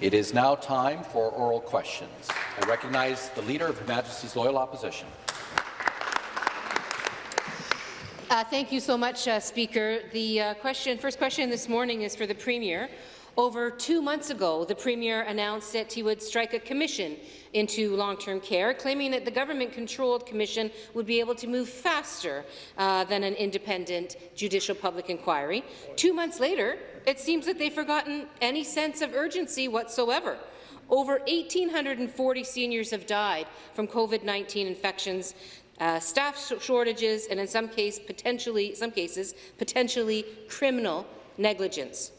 It is now time for oral questions. I recognize the Leader of Her Majesty's Loyal Opposition. Uh, thank you so much, uh, Speaker. The uh, question, first question this morning is for the Premier. Over two months ago, the Premier announced that he would strike a commission into long-term care, claiming that the government-controlled commission would be able to move faster uh, than an independent judicial public inquiry. Two months later, it seems that they've forgotten any sense of urgency whatsoever. Over 1,840 seniors have died from COVID-19 infections, uh, staff shortages, and in some, case, potentially, some cases, potentially criminal negligence.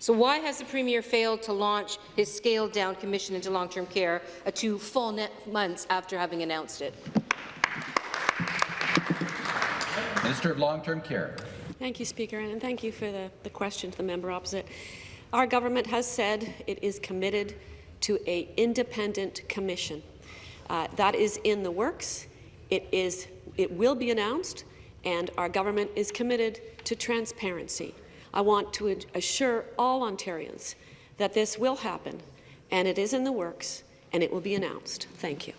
So why has the Premier failed to launch his scaled-down commission into long-term care a two full months after having announced it? Minister of Long-Term Care. Thank you, Speaker, and thank you for the, the question to the member opposite. Our government has said it is committed to an independent commission. Uh, that is in the works. It, is, it will be announced, and our government is committed to transparency. I want to assure all Ontarians that this will happen, and it is in the works, and it will be announced. Thank you.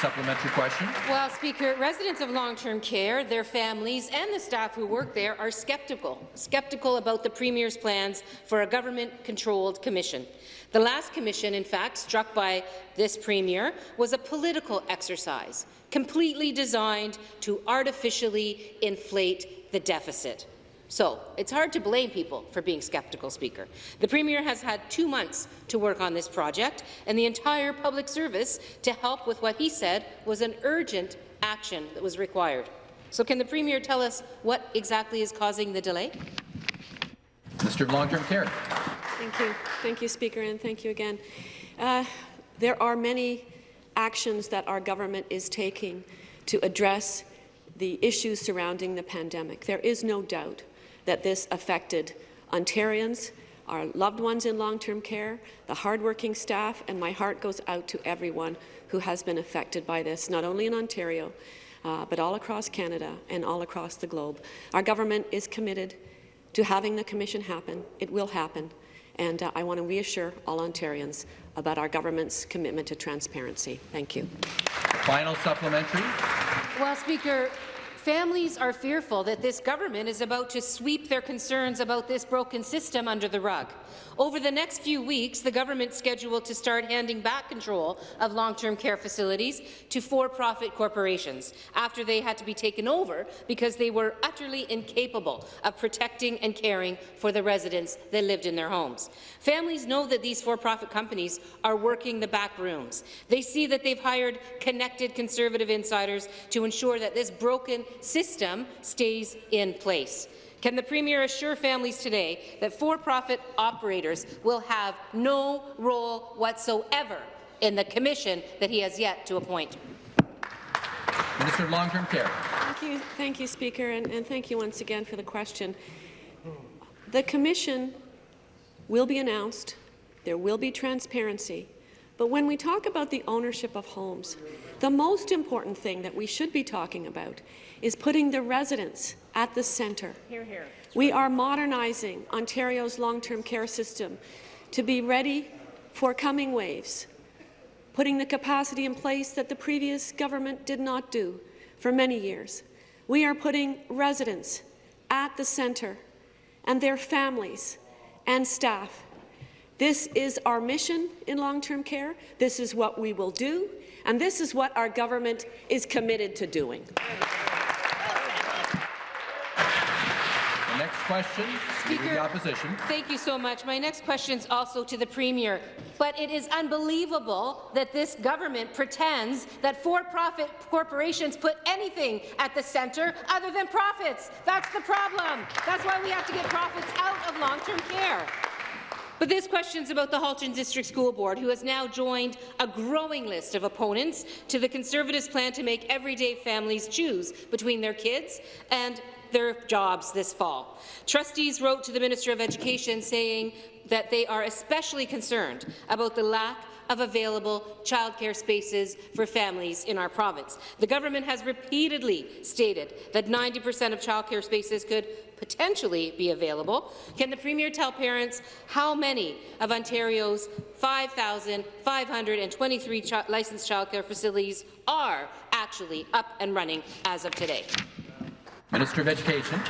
Supplementary question. Well, Speaker, residents of long-term care, their families, and the staff who work there are skeptical, skeptical about the Premier's plans for a government-controlled commission. The last commission, in fact, struck by this Premier, was a political exercise, completely designed to artificially inflate the deficit. So it's hard to blame people for being skeptical, Speaker. The Premier has had two months to work on this project and the entire public service to help with what he said was an urgent action that was required. So can the Premier tell us what exactly is causing the delay? Mr. of Long-Term Care. Thank you. Thank you, Speaker, and thank you again. Uh, there are many actions that our government is taking to address the issues surrounding the pandemic. There is no doubt that this affected Ontarians, our loved ones in long-term care, the hardworking staff, and my heart goes out to everyone who has been affected by this, not only in Ontario, uh, but all across Canada and all across the globe. Our government is committed to having the commission happen. It will happen. And uh, I want to reassure all Ontarians about our government's commitment to transparency. Thank you. Final supplementary. Well, Speaker, Families are fearful that this government is about to sweep their concerns about this broken system under the rug. Over the next few weeks, the government is scheduled to start handing back control of long-term care facilities to for-profit corporations after they had to be taken over because they were utterly incapable of protecting and caring for the residents that lived in their homes. Families know that these for-profit companies are working the back rooms. They see that they've hired connected Conservative insiders to ensure that this broken system stays in place. Can the Premier assure families today that for-profit operators will have no role whatsoever in the commission that he has yet to appoint? Minister of Long-Term Care. Thank you, thank you Speaker, and, and thank you once again for the question. The commission will be announced. There will be transparency. But when we talk about the ownership of homes, the most important thing that we should be talking about is putting the residents at the centre. We are modernizing Ontario's long-term care system to be ready for coming waves, putting the capacity in place that the previous government did not do for many years. We are putting residents at the centre and their families and staff. This is our mission in long-term care. This is what we will do, and this is what our government is committed to doing. Next question, Speaker, the Opposition. Thank you so much. My next question is also to the Premier. But it is unbelievable that this government pretends that for-profit corporations put anything at the centre other than profits. That's the problem. That's why we have to get profits out of long-term care. But this question is about the Halton District School Board, who has now joined a growing list of opponents to the Conservatives' plan to make everyday families choose between their kids and their jobs this fall. Trustees wrote to the Minister of Education saying that they are especially concerned about the lack of available childcare spaces for families in our province. The government has repeatedly stated that 90 per cent of childcare spaces could potentially be available. Can the Premier tell parents how many of Ontario's 5,523 ch licensed childcare facilities are actually up and running as of today? Minister of Education.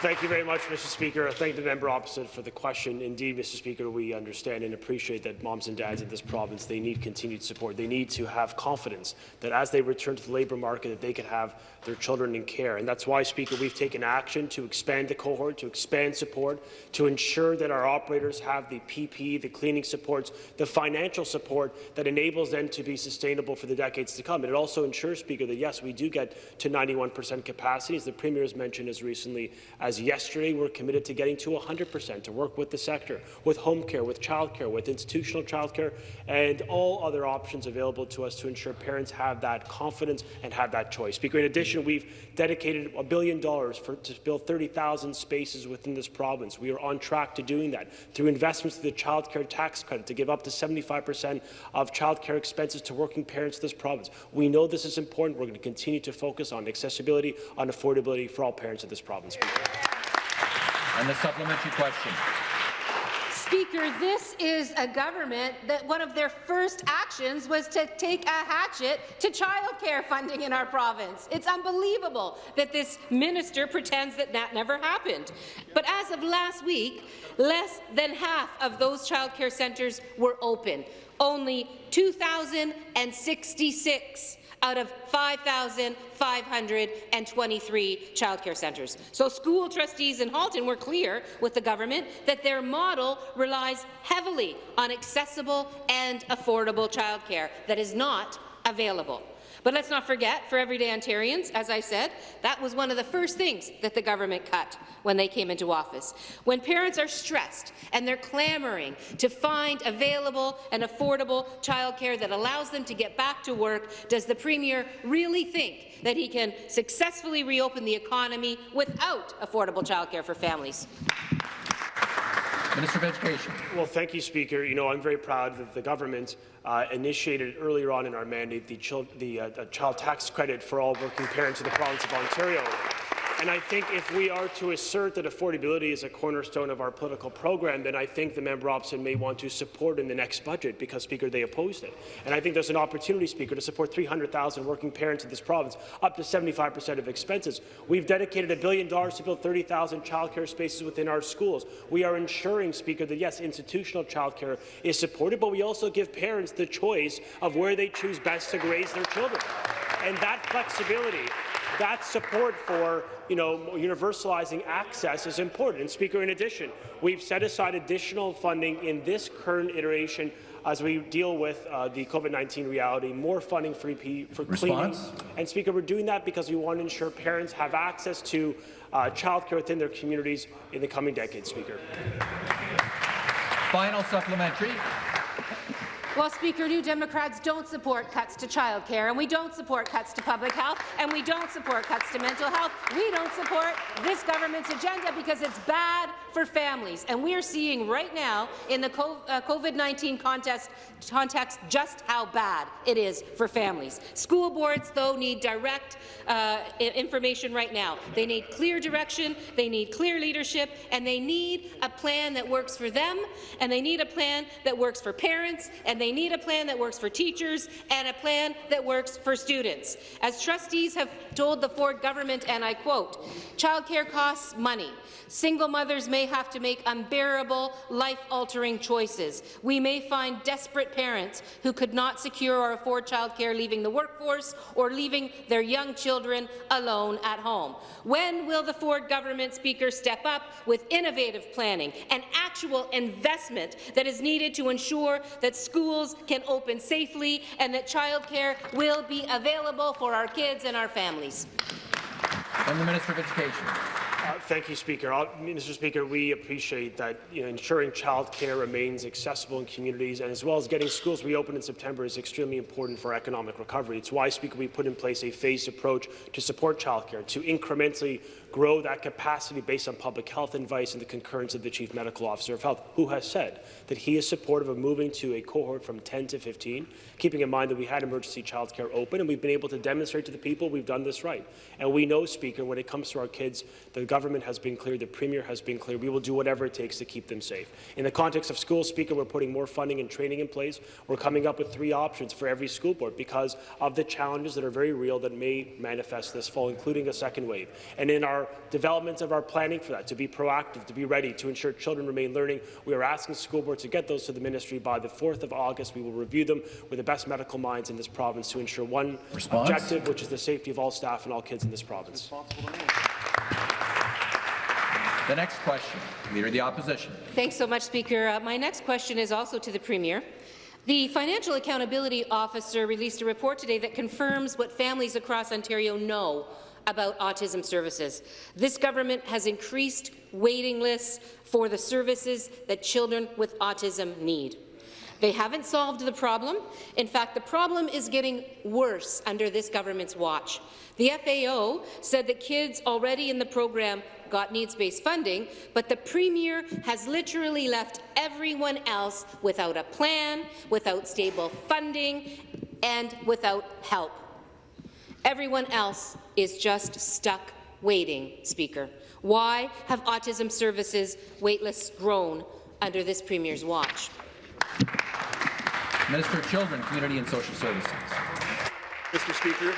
Thank you very much, Mr. Speaker. I thank the member opposite for the question. Indeed, Mr. Speaker, we understand and appreciate that moms and dads in this province, they need continued support. They need to have confidence that as they return to the labour market, that they can have their children in care. And that's why, Speaker, we've taken action to expand the cohort, to expand support, to ensure that our operators have the PP, the cleaning supports, the financial support that enables them to be sustainable for the decades to come. And it also ensures, Speaker, that yes, we do get to 91 per cent capacity, as the Premier has mentioned as recently as yesterday. We're committed to getting to 100 per cent to work with the sector, with home care, with childcare, with institutional childcare, and all other options available to us to ensure parents have that confidence and have that choice. Speaker, in addition, we've dedicated a billion dollars to build 30,000 spaces within this province. We are on track to doing that through investments to the child care tax credit to give up to 75 per cent of child care expenses to working parents in this province. We know this is important. We're going to continue to focus on accessibility, on affordability for all parents in this province. And the supplementary question. Speaker, this is a government that one of their first actions was to take a hatchet to childcare funding in our province. It's unbelievable that this minister pretends that that never happened. But as of last week, less than half of those childcare centres were open. Only 2,066 out of 5,523 childcare centres. So school trustees in Halton were clear with the government that their model relies heavily on accessible and affordable childcare that is not available. But let's not forget, for everyday Ontarians, as I said, that was one of the first things that the government cut when they came into office. When parents are stressed and they're clamoring to find available and affordable childcare that allows them to get back to work, does the Premier really think that he can successfully reopen the economy without affordable childcare for families? Minister of Education. Well, thank you, Speaker. You know, I'm very proud that the government uh, initiated earlier on in our mandate the, child, the uh, child tax credit for all working parents in the province of Ontario. And I think if we are to assert that affordability is a cornerstone of our political program, then I think the member opposite may want to support in the next budget because, Speaker, they opposed it. And I think there's an opportunity, Speaker, to support 300,000 working parents in this province, up to 75 per cent of expenses. We've dedicated a billion dollars to build 30,000 childcare spaces within our schools. We are ensuring, Speaker, that yes, institutional childcare is supported, but we also give parents the choice of where they choose best to raise their children. And that flexibility that support for you know, universalizing access is important. And Speaker, in addition, we've set aside additional funding in this current iteration as we deal with uh, the COVID-19 reality, more funding for, EP, for Response? cleaning. And Speaker, we're doing that because we want to ensure parents have access to uh, childcare within their communities in the coming decades, Speaker. Final supplementary. Well, Speaker, New Democrats don't support cuts to childcare, and we don't support cuts to public health, and we don't support cuts to mental health. We don't support this government's agenda because it's bad for families. And we are seeing right now in the uh, COVID-19 context, context just how bad it is for families. School boards, though, need direct uh, information right now. They need clear direction, they need clear leadership, and they need a plan that works for them, and they need a plan that works for parents, and they need a plan that works for teachers and a plan that works for students. As trustees have told the Ford government, and I quote, childcare costs money. Single mothers may have to make unbearable, life-altering choices. We may find desperate parents who could not secure or afford childcare leaving the workforce or leaving their young children alone at home. When will the Ford government speaker step up with innovative planning and actual investment that is needed to ensure that schools can open safely and that childcare will be available for our kids and our families? And the Minister of Education. Uh, Thank you, Speaker. Uh, Mr. Speaker, we appreciate that you know, ensuring childcare remains accessible in communities, and as well as getting schools reopened in September is extremely important for economic recovery. It's why, Speaker, we put in place a phased approach to support childcare, to incrementally grow that capacity based on public health advice and the concurrence of the Chief Medical Officer of Health, who has said that he is supportive of moving to a cohort from 10 to 15, keeping in mind that we had emergency childcare open, and we've been able to demonstrate to the people we've done this right. And we know, Speaker, when it comes to our kids, the government has been clear, the Premier has been clear, we will do whatever it takes to keep them safe. In the context of schools, Speaker, we're putting more funding and training in place. We're coming up with three options for every school board because of the challenges that are very real that may manifest this fall, including a second wave. And in our development of our planning for that, to be proactive, to be ready, to ensure children remain learning, we are asking school boards to get those to the ministry by the 4th of August. We will review them with the best medical minds in this province to ensure one Response? objective, which is the safety of all staff and all kids in this province. The next question, Leader of the Opposition. Thanks so much, Speaker. Uh, my next question is also to the Premier. The Financial Accountability Officer released a report today that confirms what families across Ontario know about autism services. This government has increased waiting lists for the services that children with autism need. They haven't solved the problem. In fact, the problem is getting worse under this government's watch. The FAO said that kids already in the program got needs-based funding, but the Premier has literally left everyone else without a plan, without stable funding, and without help. Everyone else is just stuck waiting, Speaker. Why have autism services waitlists grown under this Premier's watch? Minister of Children, Community and Social Services. Mr. Speaker,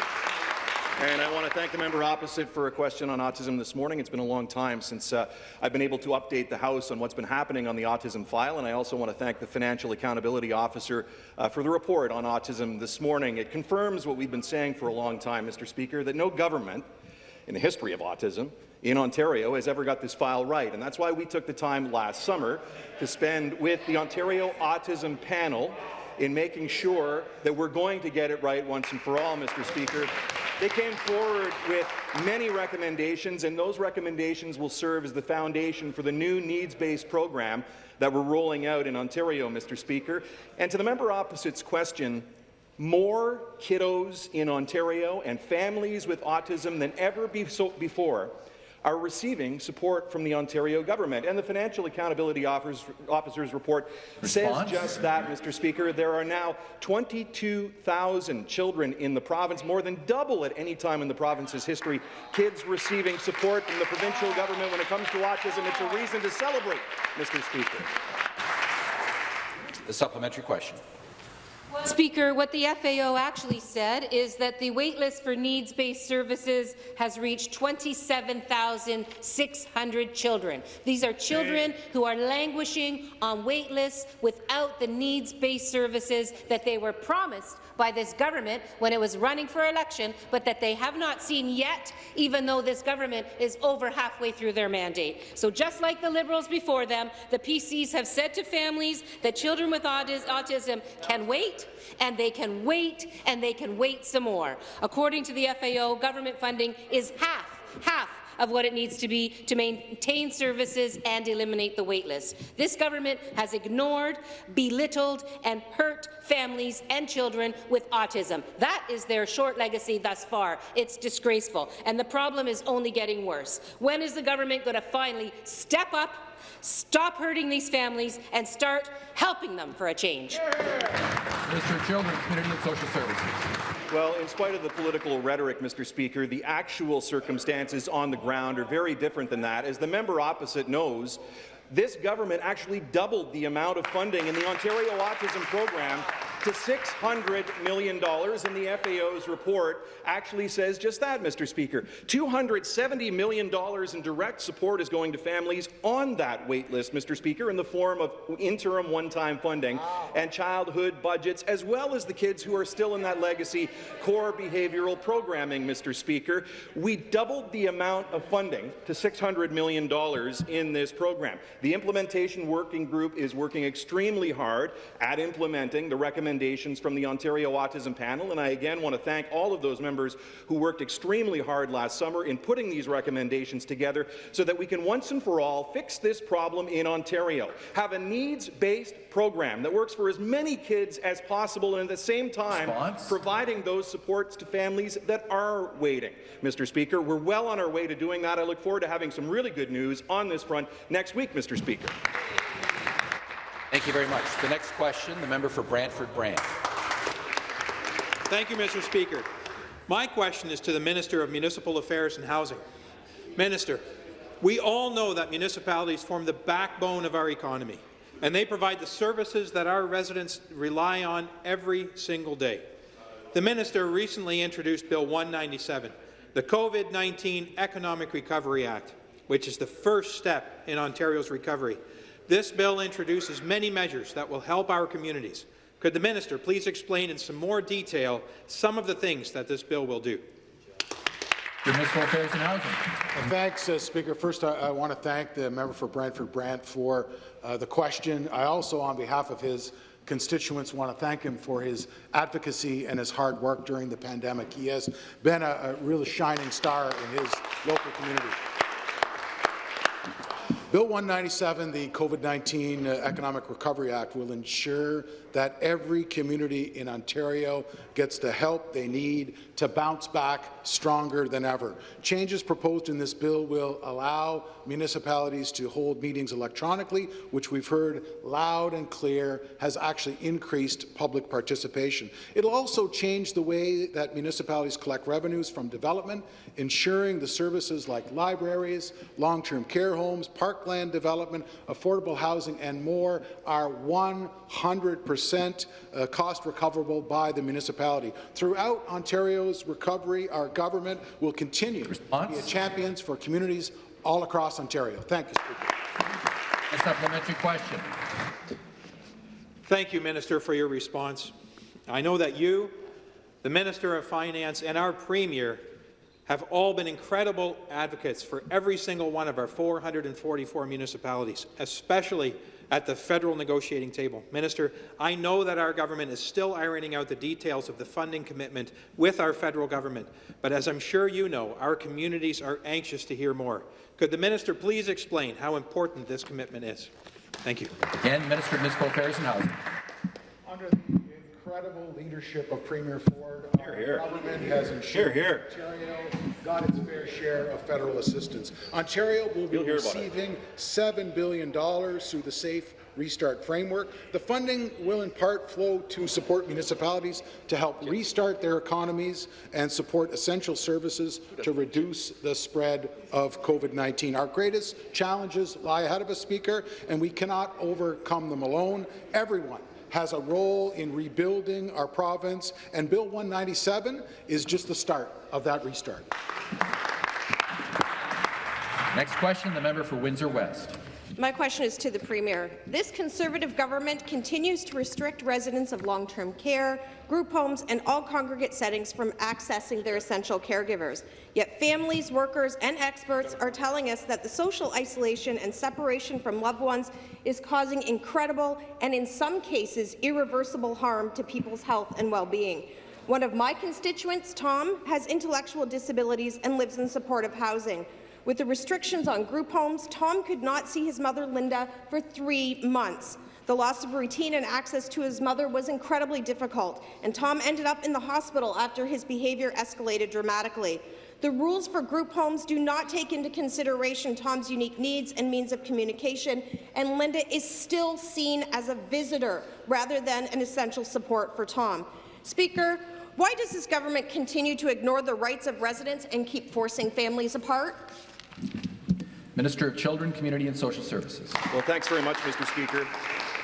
and I want to thank the member opposite for a question on autism this morning. It's been a long time since uh, I've been able to update the House on what's been happening on the autism file, and I also want to thank the Financial Accountability Officer uh, for the report on autism this morning. It confirms what we've been saying for a long time, Mr. Speaker, that no government in the history of autism in Ontario has ever got this file right, and that's why we took the time last summer to spend with the Ontario Autism Panel in making sure that we're going to get it right once and for all, Mr. Speaker. They came forward with many recommendations, and those recommendations will serve as the foundation for the new needs-based program that we're rolling out in Ontario, Mr. Speaker. And to the member opposite's question, more kiddos in Ontario and families with autism than ever be so before are receiving support from the Ontario government. And the Financial Accountability Officer's, report Response? says just that, Mr. Speaker. There are now 22,000 children in the province, more than double at any time in the province's history, kids receiving support from the provincial government when it comes to autism. It's a reason to celebrate, Mr. Speaker. The supplementary question. Speaker, what the FAO actually said is that the waitlist for needs-based services has reached 27,600 children. These are children who are languishing on waitlists without the needs-based services that they were promised by this government when it was running for election, but that they have not seen yet, even though this government is over halfway through their mandate. So just like the Liberals before them, the PCs have said to families that children with autism can wait, and they can wait, and they can wait some more. According to the FAO, government funding is half, half of what it needs to be to maintain services and eliminate the waitlist. This government has ignored, belittled, and hurt families and children with autism. That is their short legacy thus far. It's disgraceful, and the problem is only getting worse. When is the government going to finally step up, stop hurting these families, and start helping them for a change? Minister of Children, Community and Social Services. Well, in spite of the political rhetoric, Mr. Speaker, the actual circumstances on the ground are very different than that. As the member opposite knows, this government actually doubled the amount of funding in the Ontario Autism Program to $600 million, and the FAO's report actually says just that, Mr. Speaker. $270 million in direct support is going to families on that wait list, Mr. Speaker, in the form of interim one-time funding and childhood budgets, as well as the kids who are still in that legacy core behavioral programming, Mr. Speaker. We doubled the amount of funding to $600 million in this program. The implementation working group is working extremely hard at implementing the recommendations recommendations from the Ontario Autism Panel, and I again want to thank all of those members who worked extremely hard last summer in putting these recommendations together so that we can once and for all fix this problem in Ontario. Have a needs-based program that works for as many kids as possible and at the same time Response? providing those supports to families that are waiting. Mr. Speaker, we're well on our way to doing that. I look forward to having some really good news on this front next week, Mr. Speaker. Thank you very much. The next question, the member for Brantford Brant. Thank you, Mr. Speaker. My question is to the Minister of Municipal Affairs and Housing. Minister, we all know that municipalities form the backbone of our economy, and they provide the services that our residents rely on every single day. The minister recently introduced Bill 197, the COVID-19 Economic Recovery Act, which is the first step in Ontario's recovery. This bill introduces many measures that will help our communities. Could the minister please explain in some more detail some of the things that this bill will do? Municipal Affairs and Housing. Well, Thanks, uh, Speaker. First, I, I want to thank the member for Brantford Brant for uh, the question. I also, on behalf of his constituents, want to thank him for his advocacy and his hard work during the pandemic. He has been a, a real shining star in his local community. Bill 197, the COVID-19 uh, Economic Recovery Act, will ensure that every community in Ontario gets the help they need to bounce back stronger than ever. Changes proposed in this bill will allow municipalities to hold meetings electronically, which we've heard loud and clear has actually increased public participation. It'll also change the way that municipalities collect revenues from development, ensuring the services like libraries, long-term care homes, parkland development, affordable housing, and more are 100 percent uh, cost recoverable by the municipality. Throughout Ontario's recovery, our government will continue Response? to be champions for communities all across Ontario. Thank you, Speaker. A supplementary question. Thank you, Minister, for your response. I know that you, the Minister of Finance, and our Premier have all been incredible advocates for every single one of our 444 municipalities, especially at the federal negotiating table. Minister, I know that our government is still ironing out the details of the funding commitment with our federal government, but as I'm sure you know, our communities are anxious to hear more. Could the minister please explain how important this commitment is? Thank you. Again, Minister of Municipal Affairs and Housing. Incredible leadership of Premier Ford, our government has ensured Ontario got its fair share of federal assistance. Ontario will be receiving $7 billion through the Safe Restart Framework. The funding will in part flow to support municipalities to help restart their economies and support essential services to reduce the spread of COVID-19. Our greatest challenges lie ahead of us, Speaker, and we cannot overcome them alone. Everyone has a role in rebuilding our province, and Bill 197 is just the start of that restart. Next question, the member for Windsor West. My question is to the Premier. This Conservative government continues to restrict residents of long-term care, group homes and all congregate settings from accessing their essential caregivers. Yet families, workers and experts are telling us that the social isolation and separation from loved ones is causing incredible and in some cases irreversible harm to people's health and well-being. One of my constituents, Tom, has intellectual disabilities and lives in supportive housing. With the restrictions on group homes, Tom could not see his mother, Linda, for three months. The loss of routine and access to his mother was incredibly difficult, and Tom ended up in the hospital after his behaviour escalated dramatically. The rules for group homes do not take into consideration Tom's unique needs and means of communication, and Linda is still seen as a visitor rather than an essential support for Tom. Speaker, why does this government continue to ignore the rights of residents and keep forcing families apart? Minister of Children, Community and Social Services. Well, thanks very much, Mr. Speaker.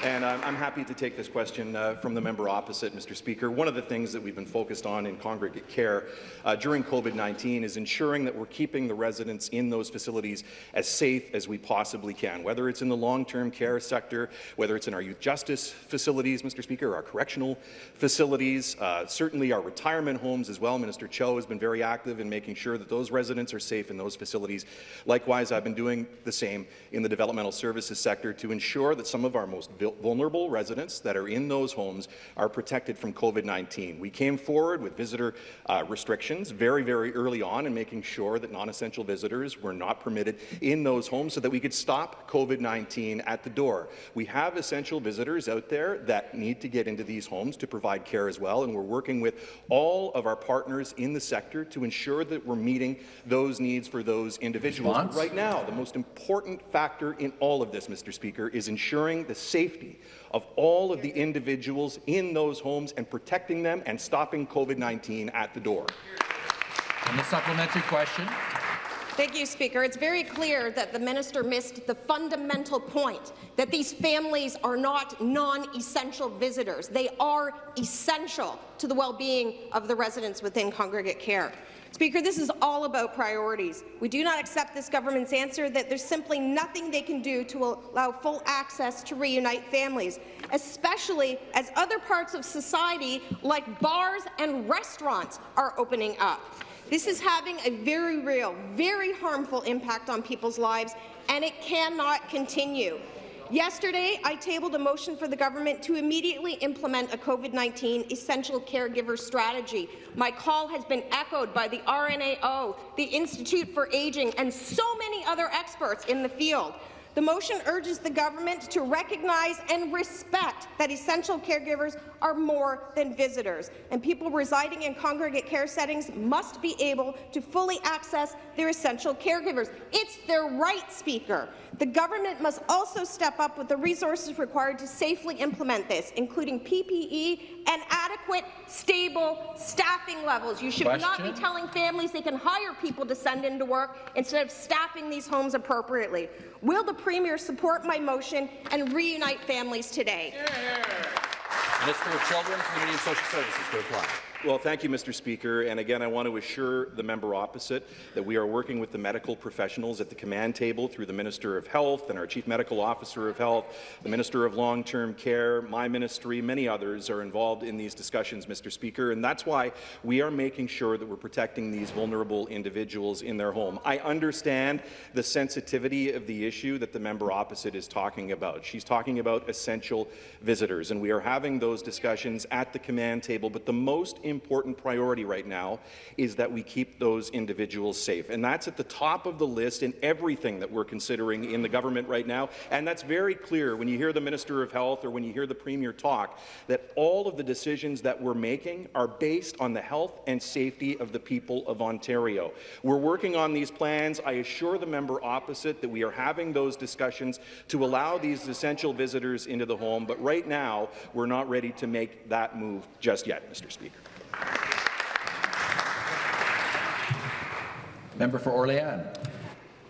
And um, I'm happy to take this question uh, from the member opposite, Mr. Speaker. One of the things that we've been focused on in congregate care uh, during COVID-19 is ensuring that we're keeping the residents in those facilities as safe as we possibly can, whether it's in the long-term care sector, whether it's in our youth justice facilities, Mr. Speaker, our correctional facilities, uh, certainly our retirement homes as well. Minister Cho has been very active in making sure that those residents are safe in those facilities. Likewise, I've been doing the same in the developmental services sector to ensure that some of our most vulnerable residents that are in those homes are protected from COVID-19. We came forward with visitor uh, restrictions very, very early on and making sure that non-essential visitors were not permitted in those homes so that we could stop COVID-19 at the door. We have essential visitors out there that need to get into these homes to provide care as well, and we're working with all of our partners in the sector to ensure that we're meeting those needs for those individuals. Right now, the most important factor in all of this, Mr. Speaker, is ensuring the safety of all of the individuals in those homes and protecting them and stopping COVID-19 at the door. And the supplementary question. Thank you, Speaker. It's very clear that the minister missed the fundamental point that these families are not non-essential visitors. They are essential to the well-being of the residents within congregate care. Speaker, this is all about priorities. We do not accept this government's answer that there's simply nothing they can do to allow full access to reunite families, especially as other parts of society, like bars and restaurants, are opening up. This is having a very real, very harmful impact on people's lives, and it cannot continue. Yesterday, I tabled a motion for the government to immediately implement a COVID-19 essential caregiver strategy. My call has been echoed by the RNAO, the Institute for Aging, and so many other experts in the field. The motion urges the government to recognize and respect that essential caregivers are more than visitors, and people residing in congregate care settings must be able to fully access their essential caregivers. It's their right, Speaker. The government must also step up with the resources required to safely implement this, including PPE and adequate, stable staffing levels. You should not be telling families they can hire people to send into work instead of staffing these homes appropriately. Will the Premier support my motion and reunite families today? Minister of Children, Community and Social Services to reply. Well, thank you, Mr. Speaker. And again, I want to assure the member opposite that we are working with the medical professionals at the command table through the Minister of Health and our Chief Medical Officer of Health, the Minister of Long-Term Care, my ministry, many others are involved in these discussions, Mr. Speaker. And that's why we are making sure that we're protecting these vulnerable individuals in their home. I understand the sensitivity of the issue that the member opposite is talking about. She's talking about essential visitors, and we are having those discussions at the command table. But the most priority right now is that we keep those individuals safe. And that's at the top of the list in everything that we're considering in the government right now. And that's very clear when you hear the Minister of Health or when you hear the Premier talk, that all of the decisions that we're making are based on the health and safety of the people of Ontario. We're working on these plans. I assure the member opposite that we are having those discussions to allow these essential visitors into the home. But right now, we're not ready to make that move just yet, Mr. Speaker. Member for Orléans.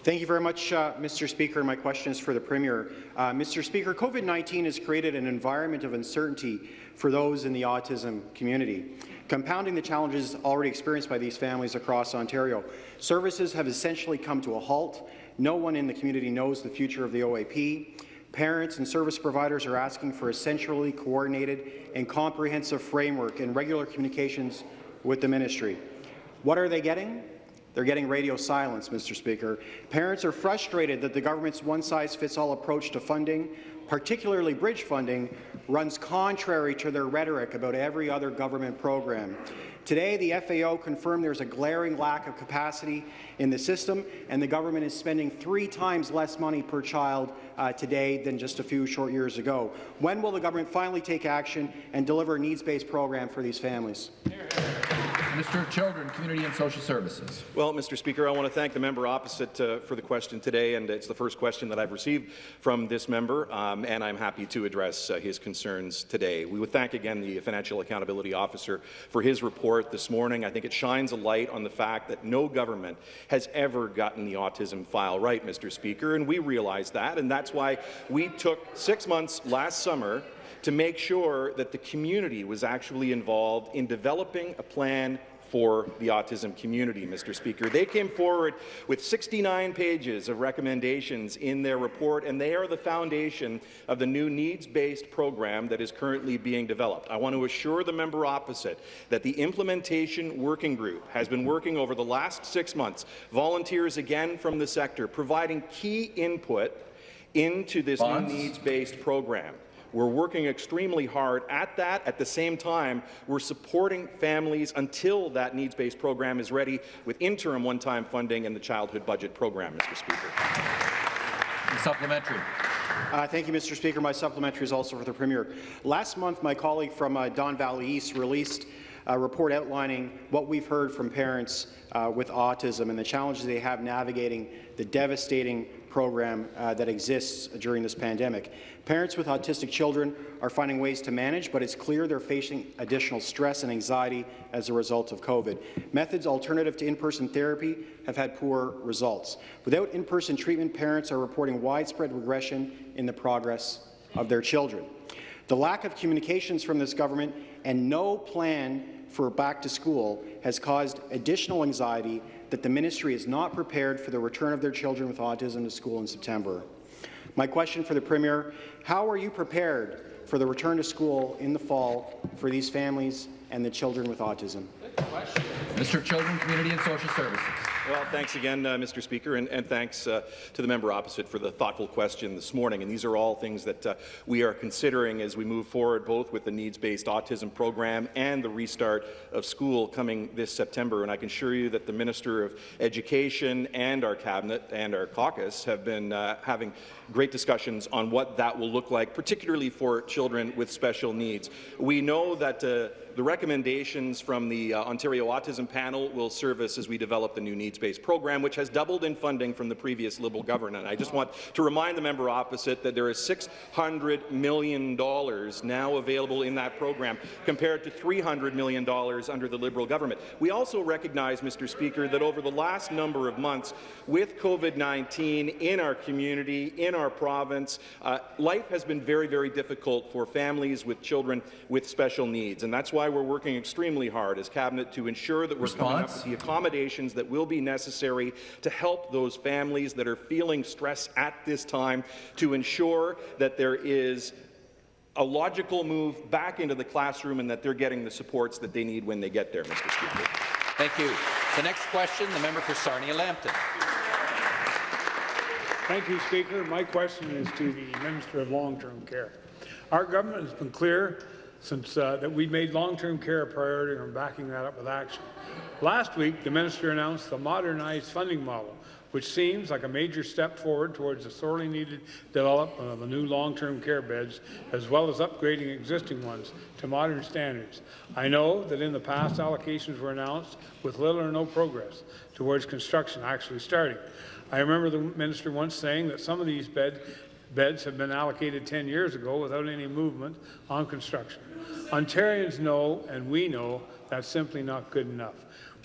Thank you very much, uh, Mr. Speaker. My question is for the Premier. Uh, Mr. Speaker, COVID-19 has created an environment of uncertainty for those in the autism community, compounding the challenges already experienced by these families across Ontario. Services have essentially come to a halt. No one in the community knows the future of the OAP. Parents and service providers are asking for a centrally coordinated and comprehensive framework and regular communications with the ministry. What are they getting? They're getting radio silence, Mr. Speaker. Parents are frustrated that the government's one-size-fits-all approach to funding, particularly bridge funding, runs contrary to their rhetoric about every other government program. Today, the FAO confirmed there's a glaring lack of capacity in the system, and the government is spending three times less money per child uh, today than just a few short years ago. When will the government finally take action and deliver a needs-based program for these families? Minister of Children, Community and Social Services. Well, Mr. Speaker, I want to thank the member opposite uh, for the question today, and it's the first question that I've received from this member, um, and I'm happy to address uh, his concerns today. We would thank again the Financial Accountability Officer for his report this morning. I think it shines a light on the fact that no government has ever gotten the autism file right, Mr. Speaker, and we realize that, and that's why we took six months last summer to make sure that the community was actually involved in developing a plan for the autism community, Mr. Speaker. They came forward with 69 pages of recommendations in their report, and they are the foundation of the new needs-based program that is currently being developed. I want to assure the member opposite that the implementation working group has been working over the last six months, volunteers again from the sector, providing key input into this Bonds? new needs-based program. We're working extremely hard at that. At the same time, we're supporting families until that needs-based program is ready with interim one-time funding and the childhood budget program, Mr. Speaker. Supplementary. Uh, thank you, Mr. Speaker. My supplementary is also for the Premier. Last month, my colleague from uh, Don Valley East released a report outlining what we've heard from parents uh, with autism and the challenges they have navigating the devastating program uh, that exists during this pandemic. Parents with autistic children are finding ways to manage, but it's clear they're facing additional stress and anxiety as a result of COVID. Methods alternative to in-person therapy have had poor results. Without in-person treatment, parents are reporting widespread regression in the progress of their children. The lack of communications from this government and no plan for back to school has caused additional anxiety that the ministry is not prepared for the return of their children with autism to school in September. My question for the Premier, how are you prepared for the return to school in the fall for these families and the children with autism? Mr. Children, Community and Social Services. Well, thanks again, uh, Mr. Speaker, and, and thanks uh, to the member opposite for the thoughtful question this morning. And these are all things that uh, we are considering as we move forward, both with the needs-based autism program and the restart of school coming this September. And I can assure you that the Minister of Education and our cabinet and our caucus have been uh, having great discussions on what that will look like, particularly for children with special needs. We know that uh, the recommendations from the uh, Ontario Autism Panel will serve us as we develop the new needs-based program, which has doubled in funding from the previous Liberal government. I just want to remind the member opposite that there is $600 million now available in that program, compared to $300 million under the Liberal government. We also recognize, Mr. Speaker, that over the last number of months, with COVID-19 in our community, in our province, uh, life has been very, very difficult for families with children with special needs, and that's why why we're working extremely hard as Cabinet to ensure that we're Response? coming up with the accommodations that will be necessary to help those families that are feeling stress at this time, to ensure that there is a logical move back into the classroom and that they're getting the supports that they need when they get there, Mr. Speaker. Thank you. The next question, the member for Sarnia-Lambton. Thank you, Speaker. My question is to the Minister of Long-Term Care. Our government has been clear since uh, that we made long-term care a priority and backing that up with action. Last week, the minister announced the modernized funding model, which seems like a major step forward towards the sorely needed development of the new long-term care beds, as well as upgrading existing ones to modern standards. I know that in the past, allocations were announced with little or no progress towards construction actually starting. I remember the minister once saying that some of these bed, beds have been allocated 10 years ago without any movement on construction. Ontarians know, and we know, that's simply not good enough.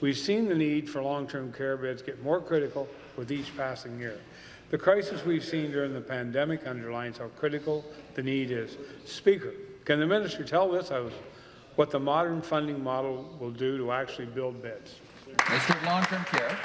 We've seen the need for long-term care beds get more critical with each passing year. The crisis we've seen during the pandemic underlines how critical the need is. Speaker, can the minister tell House what the modern funding model will do to actually build beds? Minister Long-Term Care.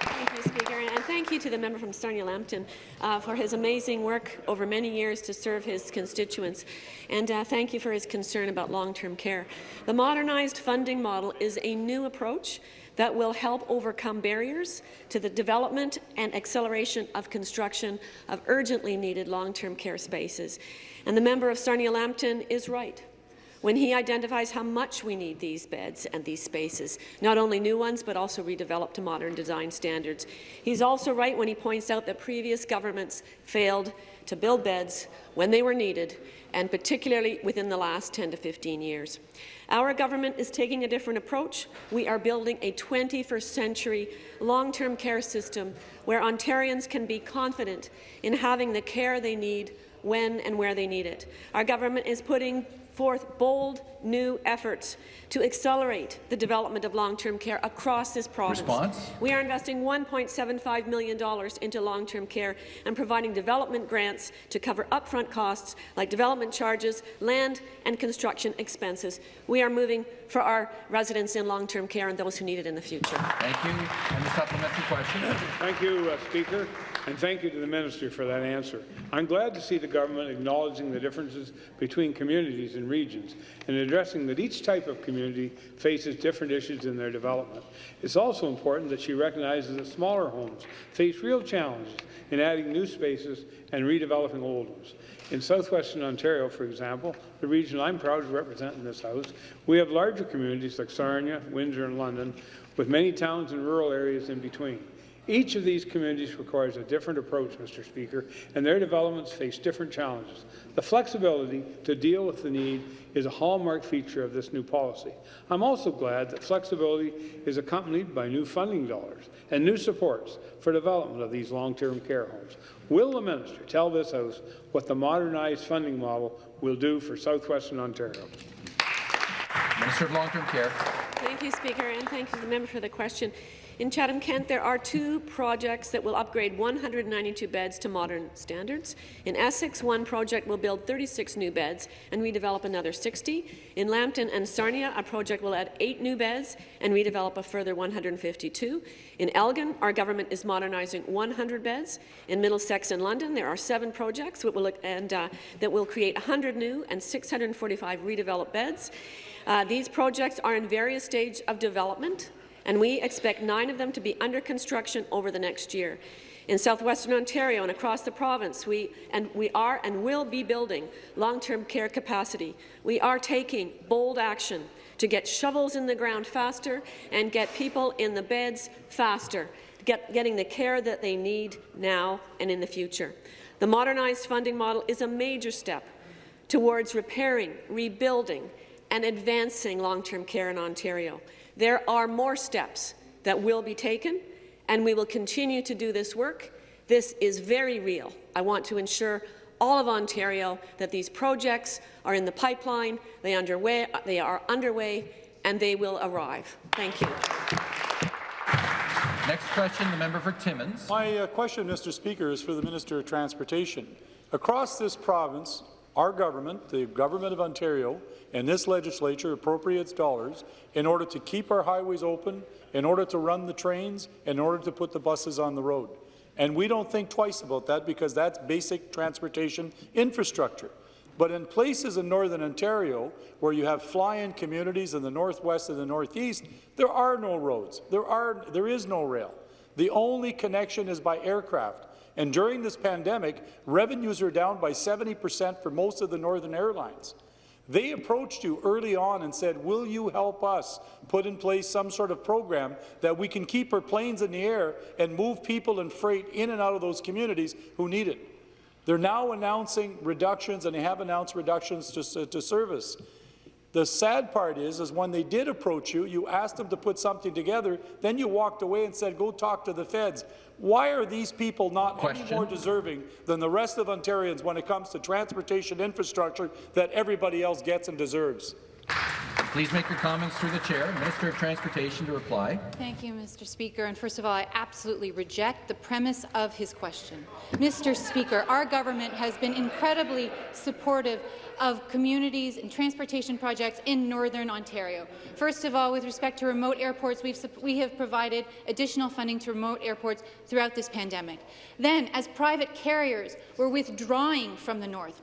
Thank you, Speaker, and thank you to the member from Sarnia-Lambton uh, for his amazing work over many years to serve his constituents, and uh, thank you for his concern about long-term care. The modernized funding model is a new approach that will help overcome barriers to the development and acceleration of construction of urgently needed long-term care spaces. And the member of Sarnia-Lambton is right when he identifies how much we need these beds and these spaces, not only new ones, but also redeveloped to modern design standards. He's also right when he points out that previous governments failed to build beds when they were needed, and particularly within the last 10 to 15 years. Our government is taking a different approach. We are building a 21st century long-term care system where Ontarians can be confident in having the care they need when and where they need it. Our government is putting forth bold new efforts to accelerate the development of long-term care across this province. Response? We are investing $1.75 million into long-term care and providing development grants to cover upfront costs like development charges, land and construction expenses. We are moving for our residents in long-term care and those who need it in the future. Thank you. And the supplementary question. Thank you, uh, Speaker. And thank you to the minister for that answer. I'm glad to see the government acknowledging the differences between communities and regions and addressing that each type of community faces different issues in their development. It's also important that she recognizes that smaller homes face real challenges in adding new spaces and redeveloping old ones. In southwestern Ontario, for example, the region I'm proud to represent in this House, we have larger communities like Sarnia, Windsor and London, with many towns and rural areas in between. Each of these communities requires a different approach, Mr. Speaker, and their developments face different challenges. The flexibility to deal with the need is a hallmark feature of this new policy. I'm also glad that flexibility is accompanied by new funding dollars and new supports for development of these long-term care homes. Will the minister tell this House what the modernized funding model will do for southwestern Ontario? Minister of Long-Term Care. Thank you, Speaker, and thank you to the member for the question. In Chatham-Kent, there are two projects that will upgrade 192 beds to modern standards. In Essex, one project will build 36 new beds and redevelop another 60. In Lambton and Sarnia, a project will add eight new beds and redevelop a further 152. In Elgin, our government is modernizing 100 beds. In Middlesex and London, there are seven projects that will, and, uh, that will create 100 new and 645 redeveloped beds. Uh, these projects are in various stages of development and we expect nine of them to be under construction over the next year. In southwestern Ontario and across the province, we, and we are and will be building long-term care capacity. We are taking bold action to get shovels in the ground faster and get people in the beds faster, get, getting the care that they need now and in the future. The modernized funding model is a major step towards repairing, rebuilding, and advancing long-term care in Ontario. There are more steps that will be taken, and we will continue to do this work. This is very real. I want to ensure all of Ontario that these projects are in the pipeline, they, underway, they are underway, and they will arrive. Thank you. Next question, the member for Timmins. My uh, question, Mr. Speaker, is for the Minister of Transportation. Across this province, our government, the Government of Ontario, and this legislature appropriates dollars in order to keep our highways open, in order to run the trains, in order to put the buses on the road. And we don't think twice about that because that's basic transportation infrastructure. But in places in Northern Ontario where you have fly-in communities in the northwest and the northeast, there are no roads. There, are, there is no rail. The only connection is by aircraft. And during this pandemic, revenues are down by 70 percent for most of the northern airlines. They approached you early on and said, will you help us put in place some sort of program that we can keep our planes in the air and move people and freight in and out of those communities who need it? They're now announcing reductions, and they have announced reductions to, to service. The sad part is, is when they did approach you, you asked them to put something together, then you walked away and said, go talk to the feds. Why are these people not Question. any more deserving than the rest of Ontarians when it comes to transportation infrastructure that everybody else gets and deserves? Please make your comments through the chair. Minister of Transportation to reply. Thank you, Mr. Speaker. And first of all, I absolutely reject the premise of his question. Mr. Speaker, our government has been incredibly supportive of communities and transportation projects in Northern Ontario. First of all, with respect to remote airports, we've, we have provided additional funding to remote airports throughout this pandemic. Then, as private carriers were withdrawing from the north,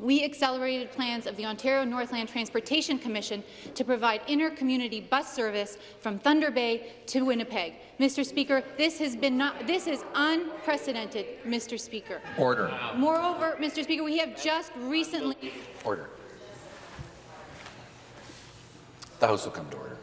we accelerated plans of the Ontario Northland Transportation Commission to provide inter-community bus service from Thunder Bay to Winnipeg. Mr. Speaker, this has been not, this is unprecedented, Mr. Speaker. Order. Moreover, Mr. Speaker, we have just recently Order. The House will come to order.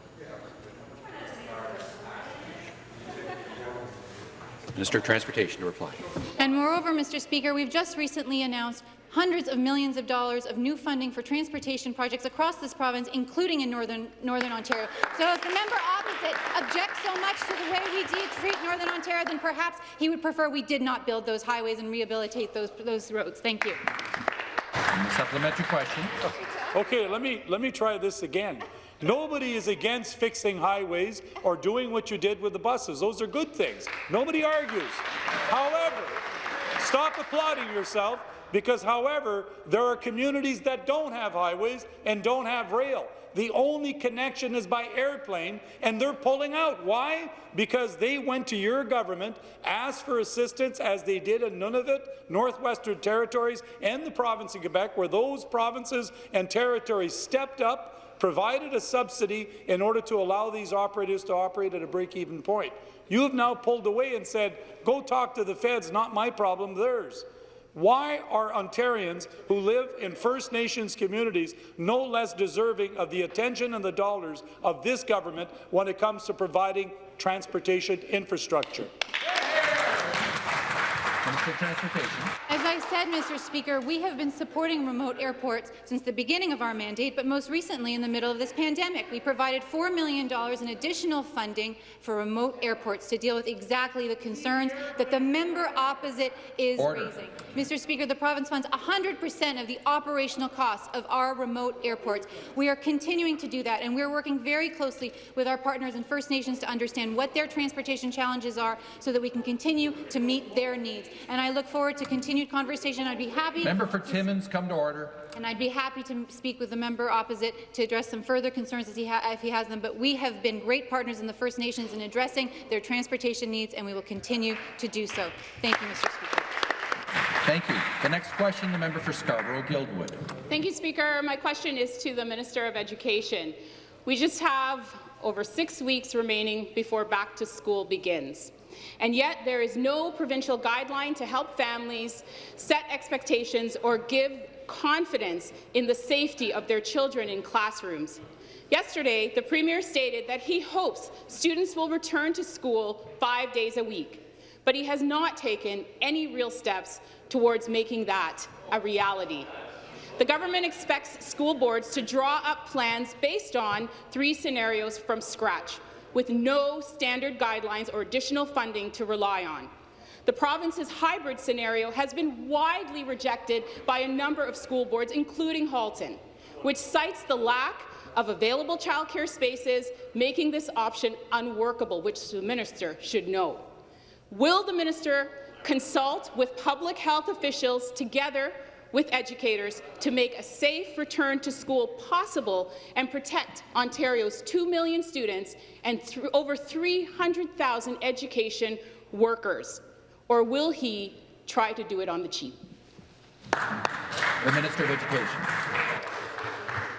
Minister of Transportation to reply. And moreover, Mr. Speaker, we've just recently announced hundreds of millions of dollars of new funding for transportation projects across this province, including in Northern, Northern Ontario. So if the member opposite objects so much to the way we treat Northern Ontario, then perhaps he would prefer we did not build those highways and rehabilitate those, those roads. Thank you. Supplementary question. Okay, let me, let me try this again. Nobody is against fixing highways or doing what you did with the buses. Those are good things. Nobody argues. However, stop applauding yourself because, however, there are communities that don't have highways and don't have rail. The only connection is by airplane, and they're pulling out. Why? Because they went to your government, asked for assistance, as they did in Nunavut, Northwestern Territories, and the province of Quebec, where those provinces and territories stepped up, provided a subsidy in order to allow these operators to operate at a break-even point. You have now pulled away and said, go talk to the feds, not my problem, theirs. Why are Ontarians who live in First Nations communities no less deserving of the attention and the dollars of this government when it comes to providing transportation infrastructure? Minister of Transportation. As I said, Mr. Speaker, we have been supporting remote airports since the beginning of our mandate, but most recently in the middle of this pandemic. We provided $4 million in additional funding for remote airports to deal with exactly the concerns that the member opposite is Order. raising. Mr. Speaker, the province funds 100% of the operational costs of our remote airports. We are continuing to do that, and we're working very closely with our partners in First Nations to understand what their transportation challenges are so that we can continue to meet their needs. And I look forward to continued conversation. I'd be happy Member for Timmins, come to order. and I'd be happy to speak with the member opposite to address some further concerns as he if he has them. But we have been great partners in the First Nations in addressing their transportation needs, and we will continue to do so. Thank you, Mr. Speaker. Thank you. The next question, the member for Scarborough-Guildwood. Thank you, Speaker. My question is to the Minister of Education. We just have over six weeks remaining before back to school begins. And yet there is no provincial guideline to help families set expectations or give confidence in the safety of their children in classrooms. Yesterday, the Premier stated that he hopes students will return to school five days a week, but he has not taken any real steps towards making that a reality. The government expects school boards to draw up plans based on three scenarios from scratch, with no standard guidelines or additional funding to rely on. The province's hybrid scenario has been widely rejected by a number of school boards, including Halton, which cites the lack of available childcare spaces, making this option unworkable, which the minister should know. Will the minister consult with public health officials together with educators to make a safe return to school possible and protect Ontario's 2 million students and th over 300,000 education workers? Or will he try to do it on the cheap? The Minister of Education.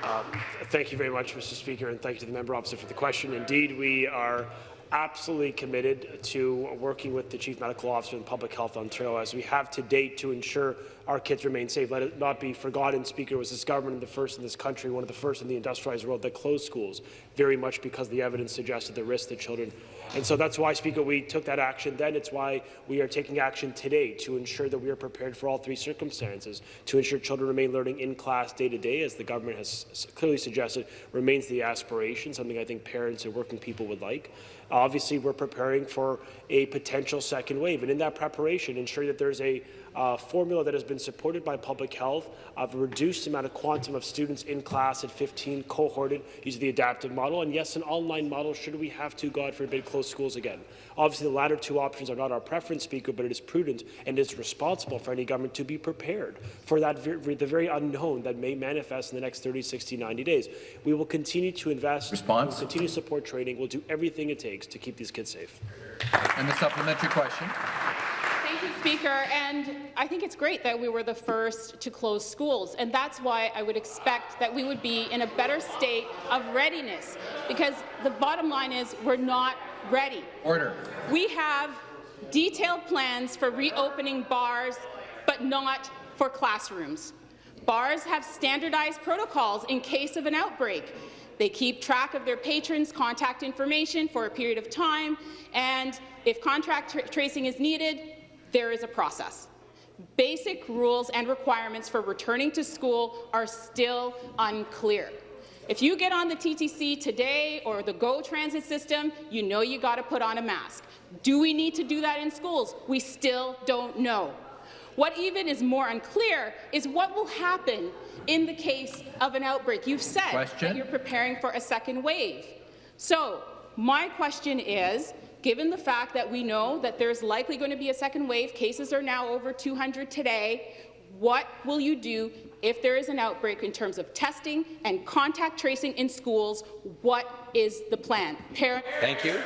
Um, thank you very much, Mr. Speaker, and thank you to the member opposite for the question. Indeed, we are absolutely committed to working with the Chief Medical Officer and Public Health Ontario, as we have to date, to ensure our kids remain safe. Let it not be forgotten, Speaker, was this government the first in this country, one of the first in the industrialized world that closed schools, very much because the evidence suggested the risk to children. And so that's why, Speaker, we took that action then. It's why we are taking action today to ensure that we are prepared for all three circumstances, to ensure children remain learning in class day to day, as the government has clearly suggested, remains the aspiration, something I think parents and working people would like. Obviously, we're preparing for a potential second wave, and in that preparation, ensure that there's a uh, formula that has been supported by public health of a reduced amount of quantum of students in class at 15 cohorted using the adaptive model, and yes, an online model should we have to, God forbid, close schools again. Obviously, the latter two options are not our preference, Speaker, but it is prudent and it is responsible for any government to be prepared for that the very unknown that may manifest in the next 30, 60, 90 days. We will continue to invest, Response. we'll continue to support training, we'll do everything it takes to keep these kids safe. And the supplementary question. Thank you, Speaker. And I think it's great that we were the first to close schools, and that's why I would expect that we would be in a better state of readiness, because the bottom line is we're not ready. Order. We have detailed plans for reopening bars, but not for classrooms. Bars have standardized protocols in case of an outbreak. They keep track of their patrons' contact information for a period of time, and if contact tra tracing is needed, there is a process. Basic rules and requirements for returning to school are still unclear. If you get on the TTC today or the GO transit system, you know you got to put on a mask. Do we need to do that in schools? We still don't know. What even is more unclear is what will happen in the case of an outbreak. You've said question? that you're preparing for a second wave. So my question is, given the fact that we know that there's likely going to be a second wave, cases are now over 200 today, What will you do if there is an outbreak in terms of testing and contact tracing in schools? What is the plan? Parent Thank you.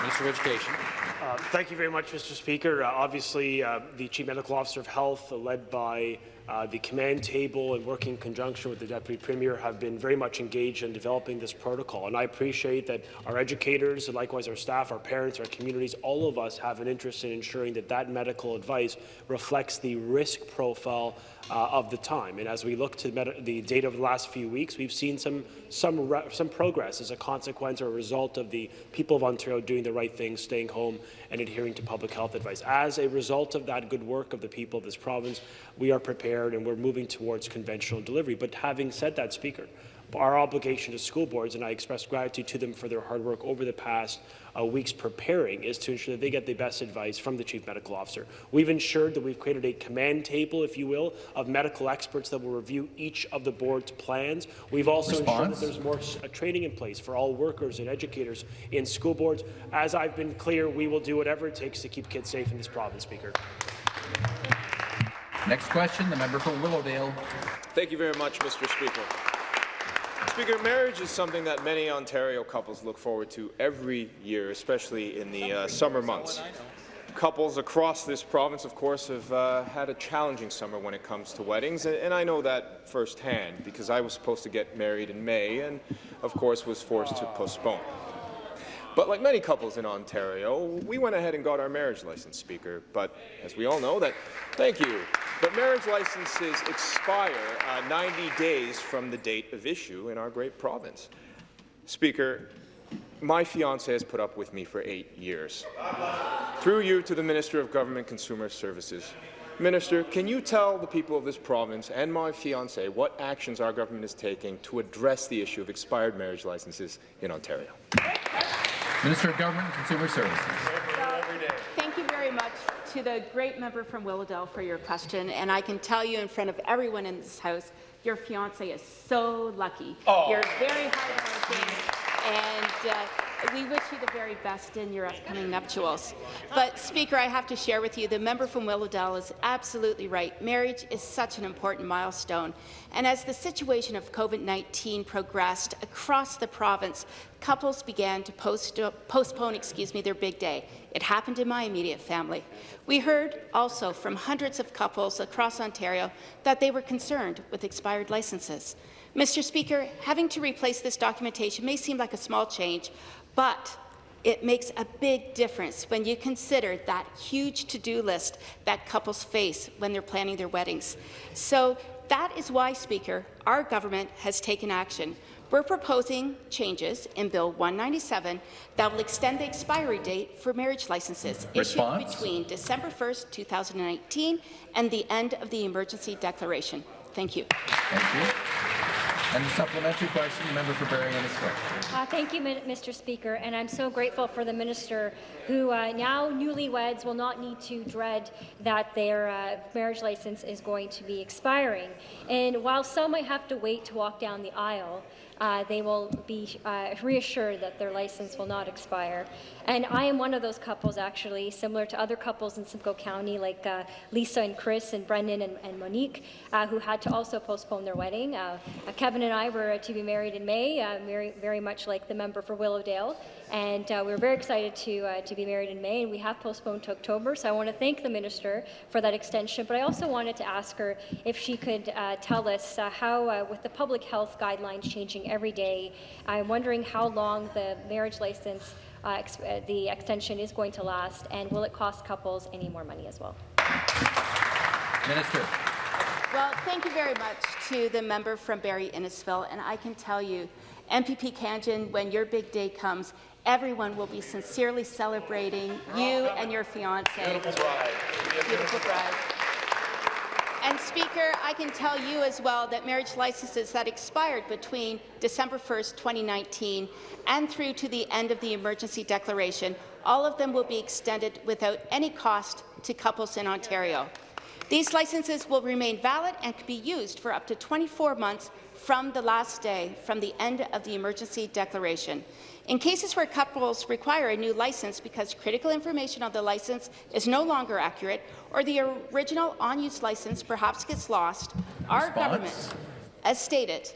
Minister of Education. Uh, thank you very much, Mr. Speaker. Uh, obviously, uh, the Chief Medical Officer of Health, uh, led by uh, the command table and working in conjunction with the Deputy Premier, have been very much engaged in developing this protocol. And I appreciate that our educators, and likewise our staff, our parents, our communities, all of us have an interest in ensuring that that medical advice reflects the risk profile of the time. And as we look to the data of the last few weeks, we've seen some some some progress as a consequence or a result of the people of Ontario doing the right thing, staying home and adhering to public health advice. As a result of that good work of the people of this province, we are prepared and we're moving towards conventional delivery. But having said that, Speaker, our obligation to school boards, and I express gratitude to them for their hard work over the past uh, weeks preparing, is to ensure that they get the best advice from the Chief Medical Officer. We've ensured that we've created a command table, if you will, of medical experts that will review each of the board's plans. We've also Response? ensured that there's more uh, training in place for all workers and educators in school boards. As I've been clear, we will do whatever it takes to keep kids safe in this province, Speaker. Next question, the member for Willowdale. Thank you very much, Mr. Speaker. Speaker, marriage is something that many Ontario couples look forward to every year, especially in the uh, summer months. Couples across this province, of course, have uh, had a challenging summer when it comes to weddings, and, and I know that firsthand because I was supposed to get married in May and, of course, was forced to postpone. But like many couples in Ontario, we went ahead and got our marriage license, Speaker. But as we all know, that thank you. But marriage licenses expire uh, 90 days from the date of issue in our great province. Speaker, my fiance has put up with me for eight years. Through you to the Minister of Government Consumer Services. Minister, can you tell the people of this province and my fiance what actions our government is taking to address the issue of expired marriage licenses in Ontario? Minister of Government and Consumer Services. Thank you very much to the great member from Willowdale for your question, and I can tell you in front of everyone in this House, your fiance is so lucky. Oh. You're very hardworking, and uh, we wish you the very best in your upcoming nuptials. But, Speaker, I have to share with you, the member from Willowdale is absolutely right. Marriage is such an important milestone. And as the situation of COVID-19 progressed across the province, couples began to post postpone excuse me, their big day. It happened in my immediate family. We heard also from hundreds of couples across Ontario that they were concerned with expired licenses. Mr. Speaker, having to replace this documentation may seem like a small change, but it makes a big difference when you consider that huge to-do list that couples face when they're planning their weddings. So that is why, Speaker, our government has taken action. We're proposing changes in Bill 197 that will extend the expiry date for marriage licenses Response? issued between December 1, 2019 and the end of the emergency declaration. Thank you. Thank you. And the supplementary question, the member for Barrie Innisfil. Uh, thank you, Mr. Speaker, and I'm so grateful for the minister who uh, now newlyweds will not need to dread that their uh, marriage license is going to be expiring. And while some might have to wait to walk down the aisle, uh, they will be uh, reassured that their license will not expire. And I am one of those couples, actually, similar to other couples in Simcoe County, like uh, Lisa and Chris and Brendan and, and Monique, uh, who had to also postpone their wedding. Uh, Kevin and I were to be married in May, very, very much like the member for Willowdale. And we were very excited to, uh, to be married in May, and we have postponed to October. So I want to thank the minister for that extension. But I also wanted to ask her if she could uh, tell us how, with the public health guidelines changing every day, I'm wondering how long the marriage license uh, ex uh, the extension is going to last, and will it cost couples any more money as well? Minister. Well, thank you very much to the member from Barrie Innisfil, and I can tell you, MPP Khanjin, when your big day comes, everyone will be sincerely celebrating you and your fiancé. Beautiful bride. Beautiful bride. And Speaker, I can tell you as well that marriage licenses that expired between December 1st, 2019 and through to the end of the emergency declaration, all of them will be extended without any cost to couples in Ontario. These licenses will remain valid and can be used for up to 24 months from the last day from the end of the emergency declaration. In cases where couples require a new license because critical information on the license is no longer accurate or the original on-use license perhaps gets lost, our government, as stated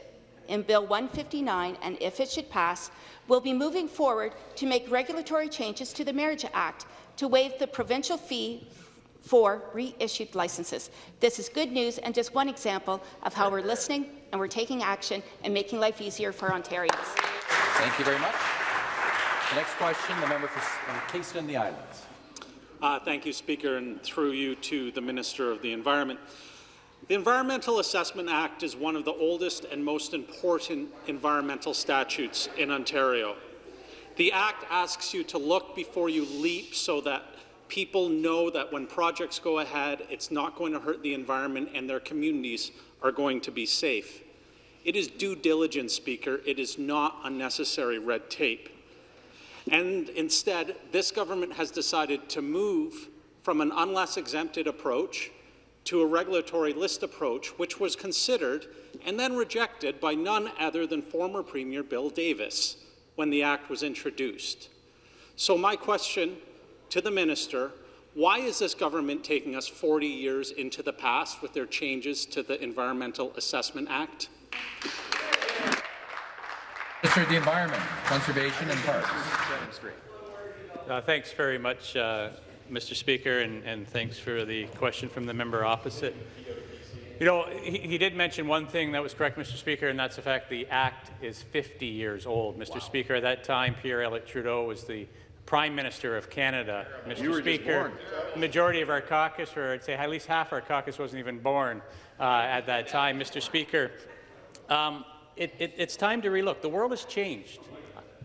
in Bill 159, and if it should pass, will be moving forward to make regulatory changes to the Marriage Act to waive the provincial fee for reissued licenses. This is good news and just one example of how we're listening and we're taking action and making life easier for Ontarians. Thank you very much. The next question, the member for Kingston and the Islands. Uh, thank you, Speaker, and through you to the Minister of the Environment. The Environmental Assessment Act is one of the oldest and most important environmental statutes in Ontario. The Act asks you to look before you leap so that people know that when projects go ahead, it's not going to hurt the environment and their communities are going to be safe. It is due diligence, Speaker. It is not unnecessary red tape. And instead, this government has decided to move from an unless exempted approach to a regulatory list approach, which was considered and then rejected by none other than former Premier Bill Davis when the Act was introduced. So my question to the minister, why is this government taking us 40 years into the past with their changes to the Environmental Assessment Act? Minister of the Environment, Conservation and Parks. Uh, thanks very much, uh, Mr. Speaker, and, and, thanks for the question from the member opposite. You know, he, he, did mention one thing that was correct, Mr. Speaker, and that's the fact the Act is 50 years old. Mr. Wow. Speaker, at that time, Pierre Elliott Trudeau was the Prime Minister of Canada. Mr. Speaker, the majority of our caucus, or I'd say at least half our caucus, wasn't even born uh, at that time. Mr. Speaker, um, it, it, it's time to relook. The world has changed.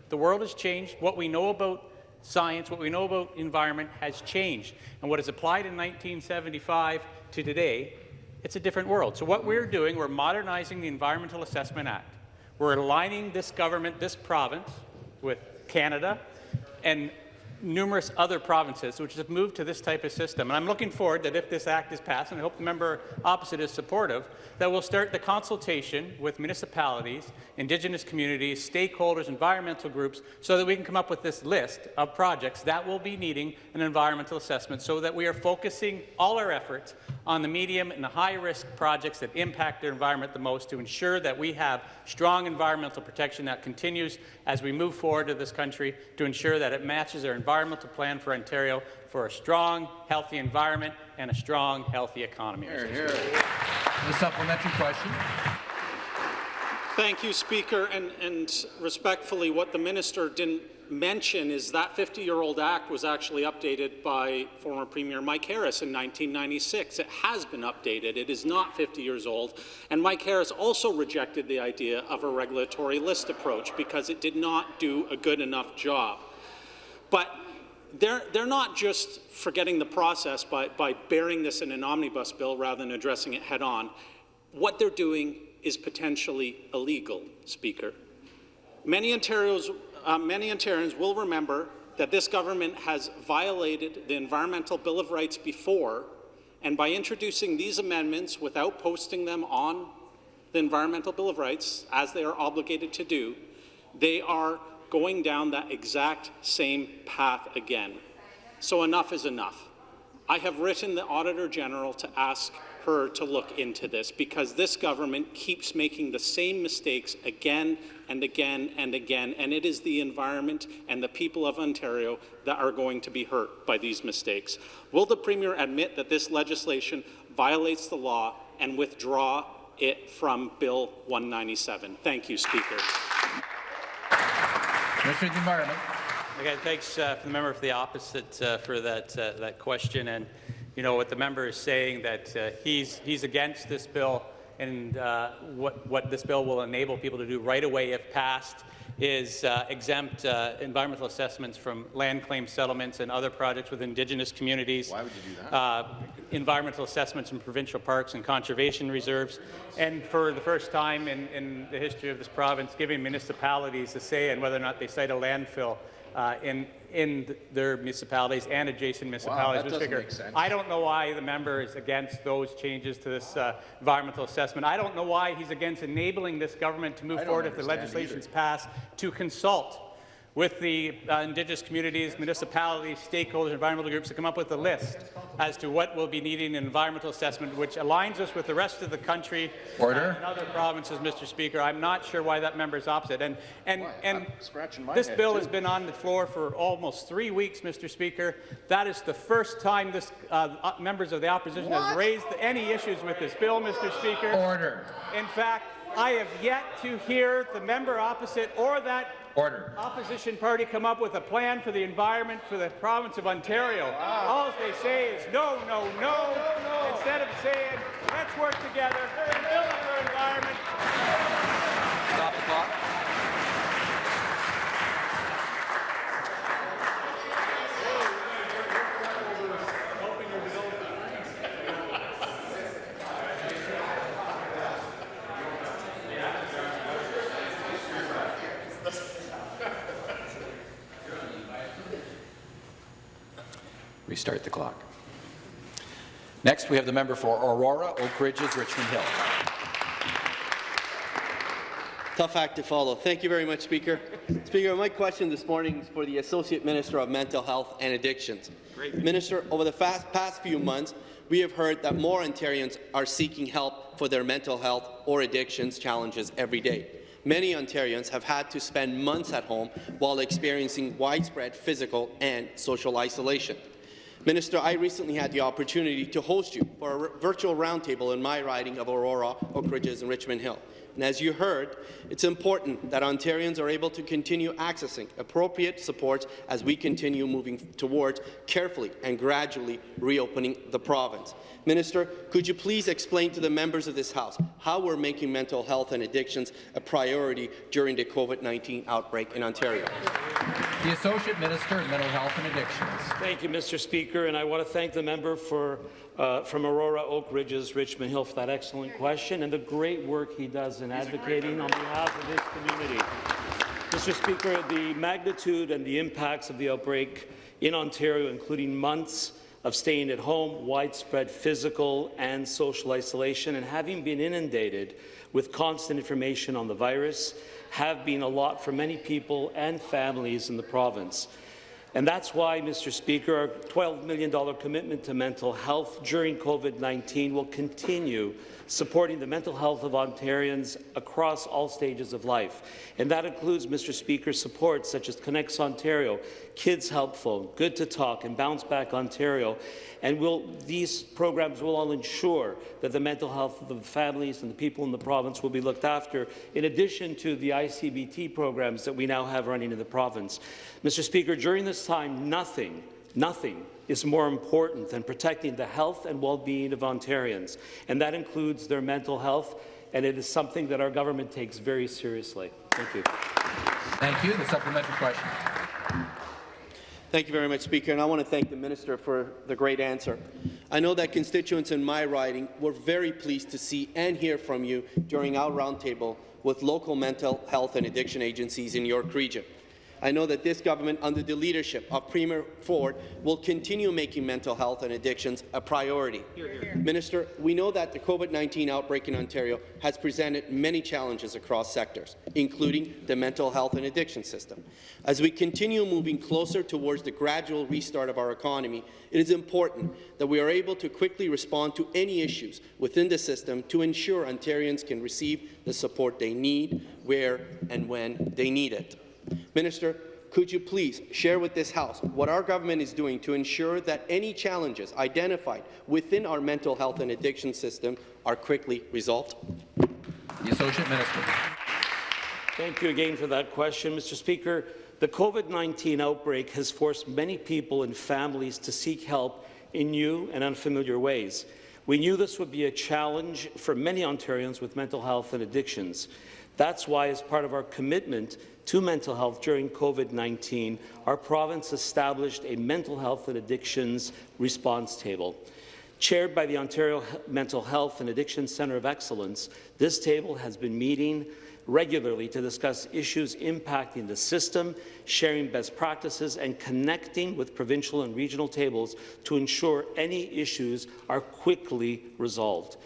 The world has changed. What we know about science, what we know about environment has changed. And what is applied in 1975 to today, it's a different world. So what we're doing, we're modernizing the Environmental Assessment Act. We're aligning this government, this province, with Canada, and numerous other provinces which have moved to this type of system. And I'm looking forward that if this act is passed, and I hope the member opposite is supportive, that we'll start the consultation with municipalities, Indigenous communities, stakeholders, environmental groups, so that we can come up with this list of projects that will be needing an environmental assessment so that we are focusing all our efforts on the medium and the high-risk projects that impact their environment the most to ensure that we have strong environmental protection that continues as we move forward to this country to ensure that it matches our environmental plan for Ontario for a strong, healthy environment and a strong, healthy economy. Hear, hear. The supplementary question. Thank you, Speaker. And, and respectfully, what the minister didn't mention is that 50-year-old act was actually updated by former Premier Mike Harris in 1996. It has been updated. It is not 50 years old. And Mike Harris also rejected the idea of a regulatory list approach because it did not do a good enough job. But they're, they're not just forgetting the process by, by bearing this in an omnibus bill rather than addressing it head on. What they're doing is potentially illegal, Speaker. Many Ontarians uh, many Ontarians will remember that this government has violated the Environmental Bill of Rights before, and by introducing these amendments without posting them on the Environmental Bill of Rights, as they are obligated to do, they are going down that exact same path again. So enough is enough. I have written the Auditor General to ask her to look into this because this government keeps making the same mistakes again and again and again, and it is the environment and the people of Ontario that are going to be hurt by these mistakes. Will the Premier admit that this legislation violates the law and withdraw it from Bill 197? Thank you, Speaker. Of the Environment. Again, thanks uh, for the member for the opposite uh, for that uh, that question. And you know what the member is saying that uh, he's he's against this bill and uh, what, what this bill will enable people to do right away if passed is uh, exempt uh, environmental assessments from land claim settlements and other projects with Indigenous communities. Why would you do that? Uh, environmental assessments in provincial parks and conservation reserves. And for the first time in, in the history of this province, giving municipalities a say in whether or not they site a landfill uh, in in their municipalities and adjacent municipalities. that doesn't Speaker. make sense. I don't know why the member is against those changes to this uh, environmental assessment. I don't know why he's against enabling this government to move forward if the understand legislation is passed to consult with the uh, Indigenous communities, municipalities, stakeholders, environmental groups to come up with a list as to what will be needing an environmental assessment which aligns us with the rest of the country Order. and other provinces, Mr. Speaker. I'm not sure why that member is opposite. And, and, and this bill too. has been on the floor for almost three weeks, Mr. Speaker. That is the first time this, uh, uh, members of the opposition has raised any issues with this bill, Mr. Speaker. Order. In fact, I have yet to hear the member opposite or that Order. opposition party come up with a plan for the environment for the province of Ontario. All they say is no, no, no, instead of saying let's work together and build up our environment. Stop the clock. Restart the clock. Next, we have the member for Aurora, Oak Ridges, Richmond Hill. Tough act to follow. Thank you very much, Speaker. Speaker, my question this morning is for the Associate Minister of Mental Health and Addictions. Minister, over the fast, past few months, we have heard that more Ontarians are seeking help for their mental health or addictions challenges every day. Many Ontarians have had to spend months at home while experiencing widespread physical and social isolation. Minister, I recently had the opportunity to host you for a virtual roundtable in my riding of Aurora, Oak Ridges, and Richmond Hill. And as you heard, it's important that Ontarians are able to continue accessing appropriate support as we continue moving towards carefully and gradually reopening the province. Minister, could you please explain to the members of this House how we're making mental health and addictions a priority during the COVID-19 outbreak in Ontario? The Associate Minister of Mental Health and Addictions. Thank you, Mr. Speaker, and I want to thank the member for, uh, from Aurora, Oak Ridges, Richmond Hill for that excellent question and the great work he does in advocating on behalf of his community. Mr. Speaker, the magnitude and the impacts of the outbreak in Ontario, including months of staying at home, widespread physical and social isolation, and having been inundated with constant information on the virus, have been a lot for many people and families in the province. And that's why, Mr. Speaker, our $12 million commitment to mental health during COVID-19 will continue supporting the mental health of Ontarians across all stages of life. And that includes, Mr. Speaker, support such as ConnexOntario, Kids Help Phone, Good to Talk, and Bounce Back Ontario. And will, these programs will all ensure that the mental health of the families and the people in the province will be looked after, in addition to the ICBT programs that we now have running in the province. Mr. Speaker, during this time, nothing, nothing is more important than protecting the health and well-being of Ontarians, and that includes their mental health, and it is something that our government takes very seriously. Thank you. Thank you. The supplementary question. Thank you very much, Speaker, and I want to thank the Minister for the great answer. I know that constituents in my riding were very pleased to see and hear from you during our roundtable with local mental health and addiction agencies in York Region. I know that this government, under the leadership of Premier Ford, will continue making mental health and addictions a priority. Minister, we know that the COVID-19 outbreak in Ontario has presented many challenges across sectors, including the mental health and addiction system. As we continue moving closer towards the gradual restart of our economy, it is important that we are able to quickly respond to any issues within the system to ensure Ontarians can receive the support they need, where and when they need it. Minister, could you please share with this House what our government is doing to ensure that any challenges identified within our mental health and addiction system are quickly resolved? The Associate Minister. Thank you again for that question, Mr. Speaker. The COVID-19 outbreak has forced many people and families to seek help in new and unfamiliar ways. We knew this would be a challenge for many Ontarians with mental health and addictions. That's why, as part of our commitment to mental health during COVID-19, our province established a mental health and addictions response table. Chaired by the Ontario Mental Health and Addiction Centre of Excellence, this table has been meeting regularly to discuss issues impacting the system, sharing best practices, and connecting with provincial and regional tables to ensure any issues are quickly resolved.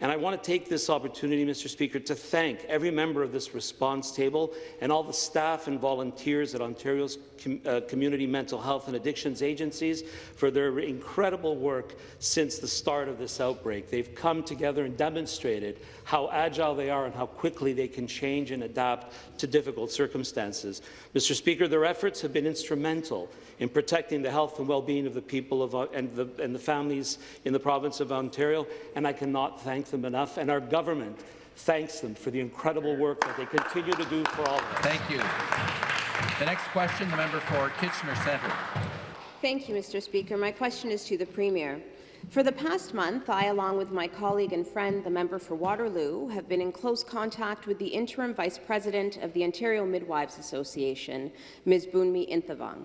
And I want to take this opportunity, Mr. Speaker, to thank every member of this response table and all the staff and volunteers at Ontario's com uh, community mental health and addictions agencies for their incredible work since the start of this outbreak. They've come together and demonstrated how agile they are and how quickly they can change and adapt to difficult circumstances. Mr. Speaker, their efforts have been instrumental in protecting the health and well-being of the people of, uh, and, the, and the families in the province of Ontario, and I cannot thank them enough. And our government thanks them for the incredible work that they continue to do for all of us. Thank you. The next question, the member for Kitchener Centre. Thank you, Mr. Speaker. My question is to the Premier. For the past month, I, along with my colleague and friend, the member for Waterloo, have been in close contact with the interim vice president of the Ontario Midwives Association, Ms. Bunmi Inthavong.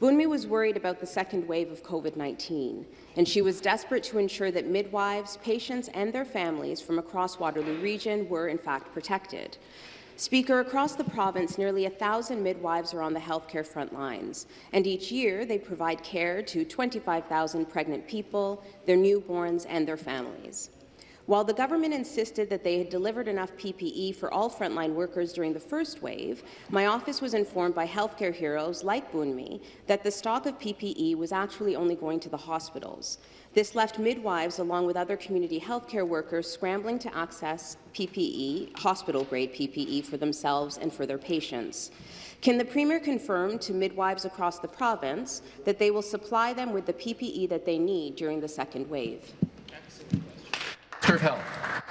Bunmi was worried about the second wave of COVID-19, and she was desperate to ensure that midwives, patients, and their families from across Waterloo Region were in fact protected. Speaker, across the province, nearly 1,000 midwives are on the healthcare front lines, and each year they provide care to 25,000 pregnant people, their newborns, and their families. While the government insisted that they had delivered enough PPE for all frontline workers during the first wave, my office was informed by healthcare heroes like Bunmi that the stock of PPE was actually only going to the hospitals. This left midwives, along with other community healthcare workers, scrambling to access PPE, hospital-grade PPE, for themselves and for their patients. Can the Premier confirm to midwives across the province that they will supply them with the PPE that they need during the second wave? Health.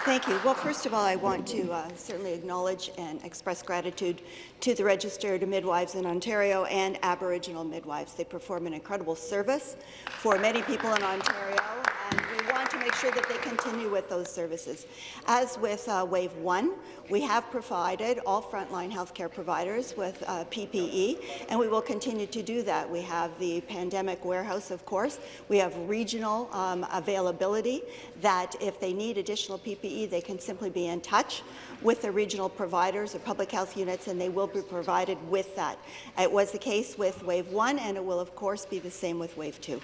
Thank you. Well, first of all, I want to uh, certainly acknowledge and express gratitude to the registered midwives in Ontario and Aboriginal midwives. They perform an incredible service for many people in Ontario, and we want make sure that they continue with those services. As with uh, Wave 1, we have provided all frontline healthcare providers with uh, PPE, and we will continue to do that. We have the pandemic warehouse, of course. We have regional um, availability that if they need additional PPE, they can simply be in touch with the regional providers or public health units, and they will be provided with that. It was the case with Wave 1, and it will, of course, be the same with Wave 2.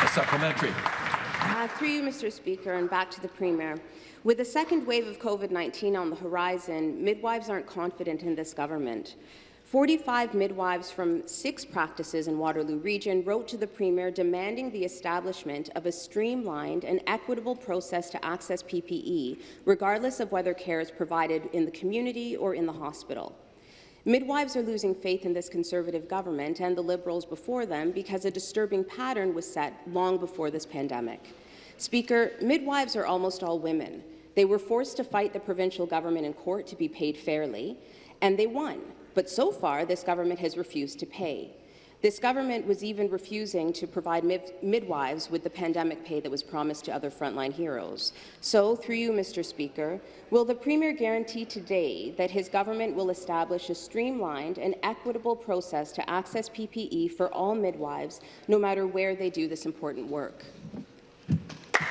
A supplementary. Uh, through you, Mr. Speaker, and back to the Premier. With the second wave of COVID-19 on the horizon, midwives aren't confident in this government. 45 midwives from six practices in Waterloo Region wrote to the Premier demanding the establishment of a streamlined and equitable process to access PPE, regardless of whether care is provided in the community or in the hospital. Midwives are losing faith in this Conservative government and the Liberals before them because a disturbing pattern was set long before this pandemic. Speaker, midwives are almost all women. They were forced to fight the provincial government in court to be paid fairly, and they won. But so far, this government has refused to pay. This government was even refusing to provide mid midwives with the pandemic pay that was promised to other frontline heroes. So, through you, Mr. Speaker, will the Premier guarantee today that his government will establish a streamlined and equitable process to access PPE for all midwives, no matter where they do this important work?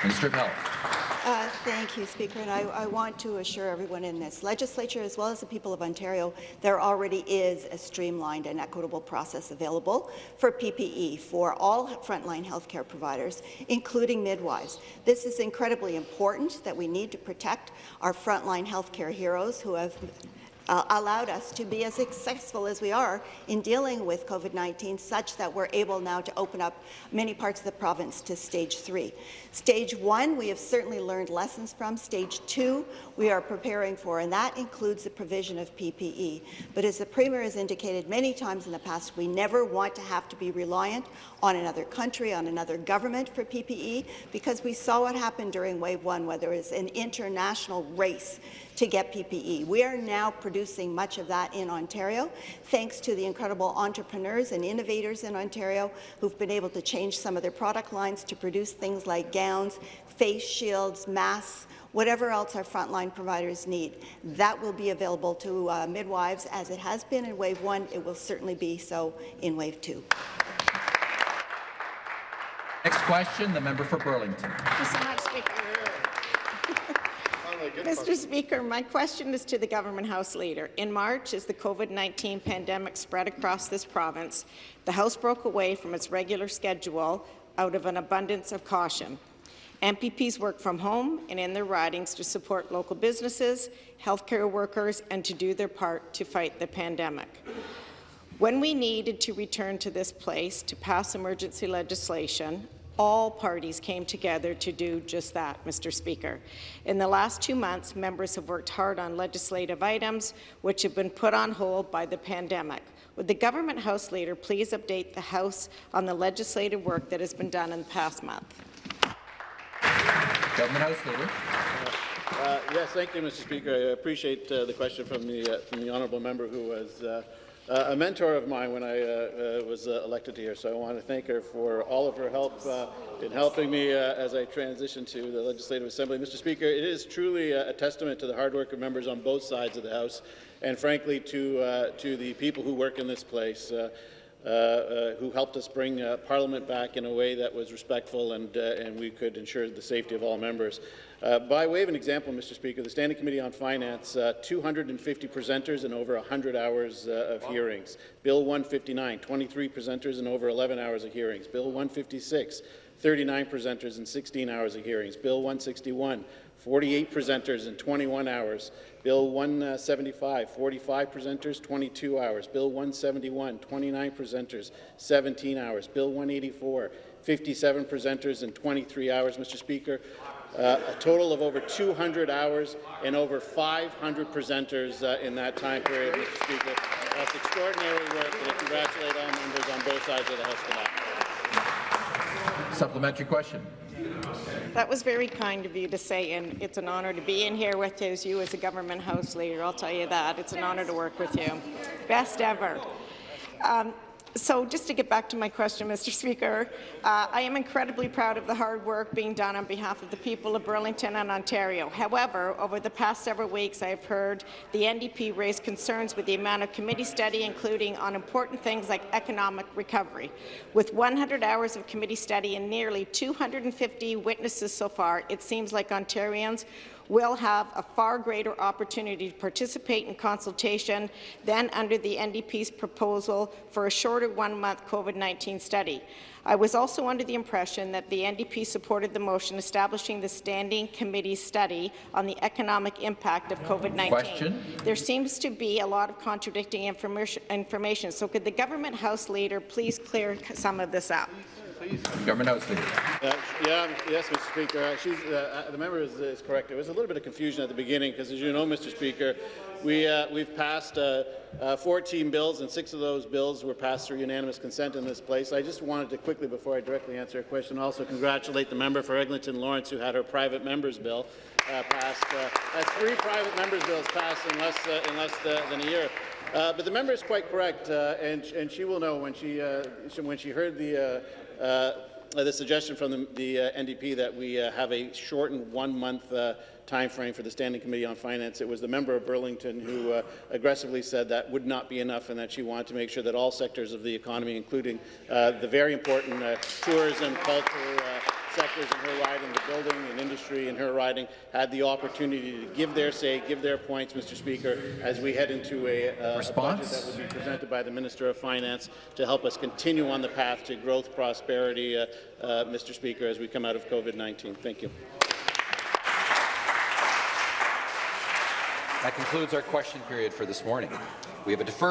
Minister of Health. Uh, thank you, Speaker. And I, I, want to assure everyone in this legislature, as well as the people of Ontario, there already is a streamlined and equitable process available for PPE for all frontline healthcare providers, including midwives. This is incredibly important that we need to protect our frontline healthcare heroes who have uh, allowed us to be as successful as we are in dealing with COVID-19 such that we're able now to open up many parts of the province to stage three. Stage one, we have certainly learned lessons from. Stage two, we are preparing for, and that includes the provision of PPE. But as the Premier has indicated many times in the past, we never want to have to be reliant on another country, on another government for PPE, because we saw what happened during Wave 1, where there was an international race to get PPE. We are now producing much of that in Ontario, thanks to the incredible entrepreneurs and innovators in Ontario who've been able to change some of their product lines to produce things like gowns, face shields, masks, whatever else our frontline providers need. That will be available to uh, midwives as it has been in Wave 1. It will certainly be so in Wave 2. Next question, the member for Burlington. Thank you so much, Speaker. Mr. Speaker, my question is to the Government House Leader. In March, as the COVID-19 pandemic spread across this province, the House broke away from its regular schedule out of an abundance of caution. MPPs work from home and in their ridings to support local businesses, healthcare workers, and to do their part to fight the pandemic. When we needed to return to this place to pass emergency legislation, all parties came together to do just that, Mr. Speaker. In the last two months, members have worked hard on legislative items which have been put on hold by the pandemic. Would the Government House Leader please update the House on the legislative work that has been done in the past month? Government House Leader. Uh, yes, thank you, Mr. Speaker. I appreciate uh, the question from the, uh, from the honourable member who was uh, a mentor of mine when I uh, uh, was uh, elected here, so I want to thank her for all of her help uh, in helping me as I transition to the Legislative Assembly. Mr. Speaker, it is truly a, testament to the hard work of members on both sides of the House, and frankly to, to the people who work in this place. Uh, uh, who helped us bring uh, Parliament back in a way that was respectful and, and we could ensure the safety of all members. Uh, by way of an example, Mr. Speaker, the Standing Committee on Finance, uh, 250 presenters and over 100 hours uh, of hearings. Bill 159, 23 presenters and over 11 hours of hearings. Bill 156, 39 presenters and 16 hours of hearings. Bill 161, 48 presenters and 21 hours. Bill 175, 45 presenters, 22 hours. Bill 171, 29 presenters, 17 hours. Bill 184, 57 presenters and 23 hours. Mr. Speaker, uh, a total of over 200 hours and over 500 presenters uh, in that time period, Mr. Speaker. That's extraordinary work, and I congratulate all members on both sides of the House for that. Supplementary question. That was very kind of you to say, and it's an honour to be in here with you as you as a government house leader. I'll tell you that. It's an honour to work with you. Best ever. Um, so just to get back to my question, Mr. Speaker, uh, I am incredibly proud of the hard work being done on behalf of the people of Burlington and Ontario. However, over the past several weeks, I have heard the NDP raise concerns with the amount of committee study, including on important things like economic recovery. With 100 hours of committee study and nearly 250 witnesses so far, it seems like Ontarians will have a far greater opportunity to participate in consultation than under the NDP's proposal for a shorter one-month COVID-19 study. I was also under the impression that the NDP supported the motion establishing the Standing Committee study on the economic impact of COVID-19. Question. There seems to be a lot of contradicting information, so could the Government House Leader please clear some of this up? Government House Leader. Uh, yeah, yes, Mr. Speaker. Uh, she's, uh, uh, the member is, is, correct. There was a little bit of confusion at the beginning because, as you know, Mr. Speaker, we, uh, we've passed uh, 14 bills, and six of those bills were passed through unanimous consent in this place. I just wanted to quickly, before I directly answer a question, also congratulate the member for Eglinton Lawrence, who had her private member's bill passed. that's three private members' bills passed in less, in less than a year. Uh, but the member is quite correct, uh, and, and, she will know when she, uh, when she heard the, the suggestion from the, the NDP that we have a shortened one-month time frame for the Standing Committee on Finance. It was the member of Burlington who uh, aggressively said that would not be enough and that she wanted to make sure that all sectors of the economy, including uh, the very important uh, tourism, culture, sectors in her riding, the building and industry in her riding, had the opportunity to give their say, give their points, Mr. Speaker, as we head into a, uh, a budget that will be presented by the Minister of Finance to help us continue on the path to growth, prosperity, uh, uh, Mr. Speaker, as we come out of COVID-19. Thank you. That concludes our question period for this morning. We have a deferred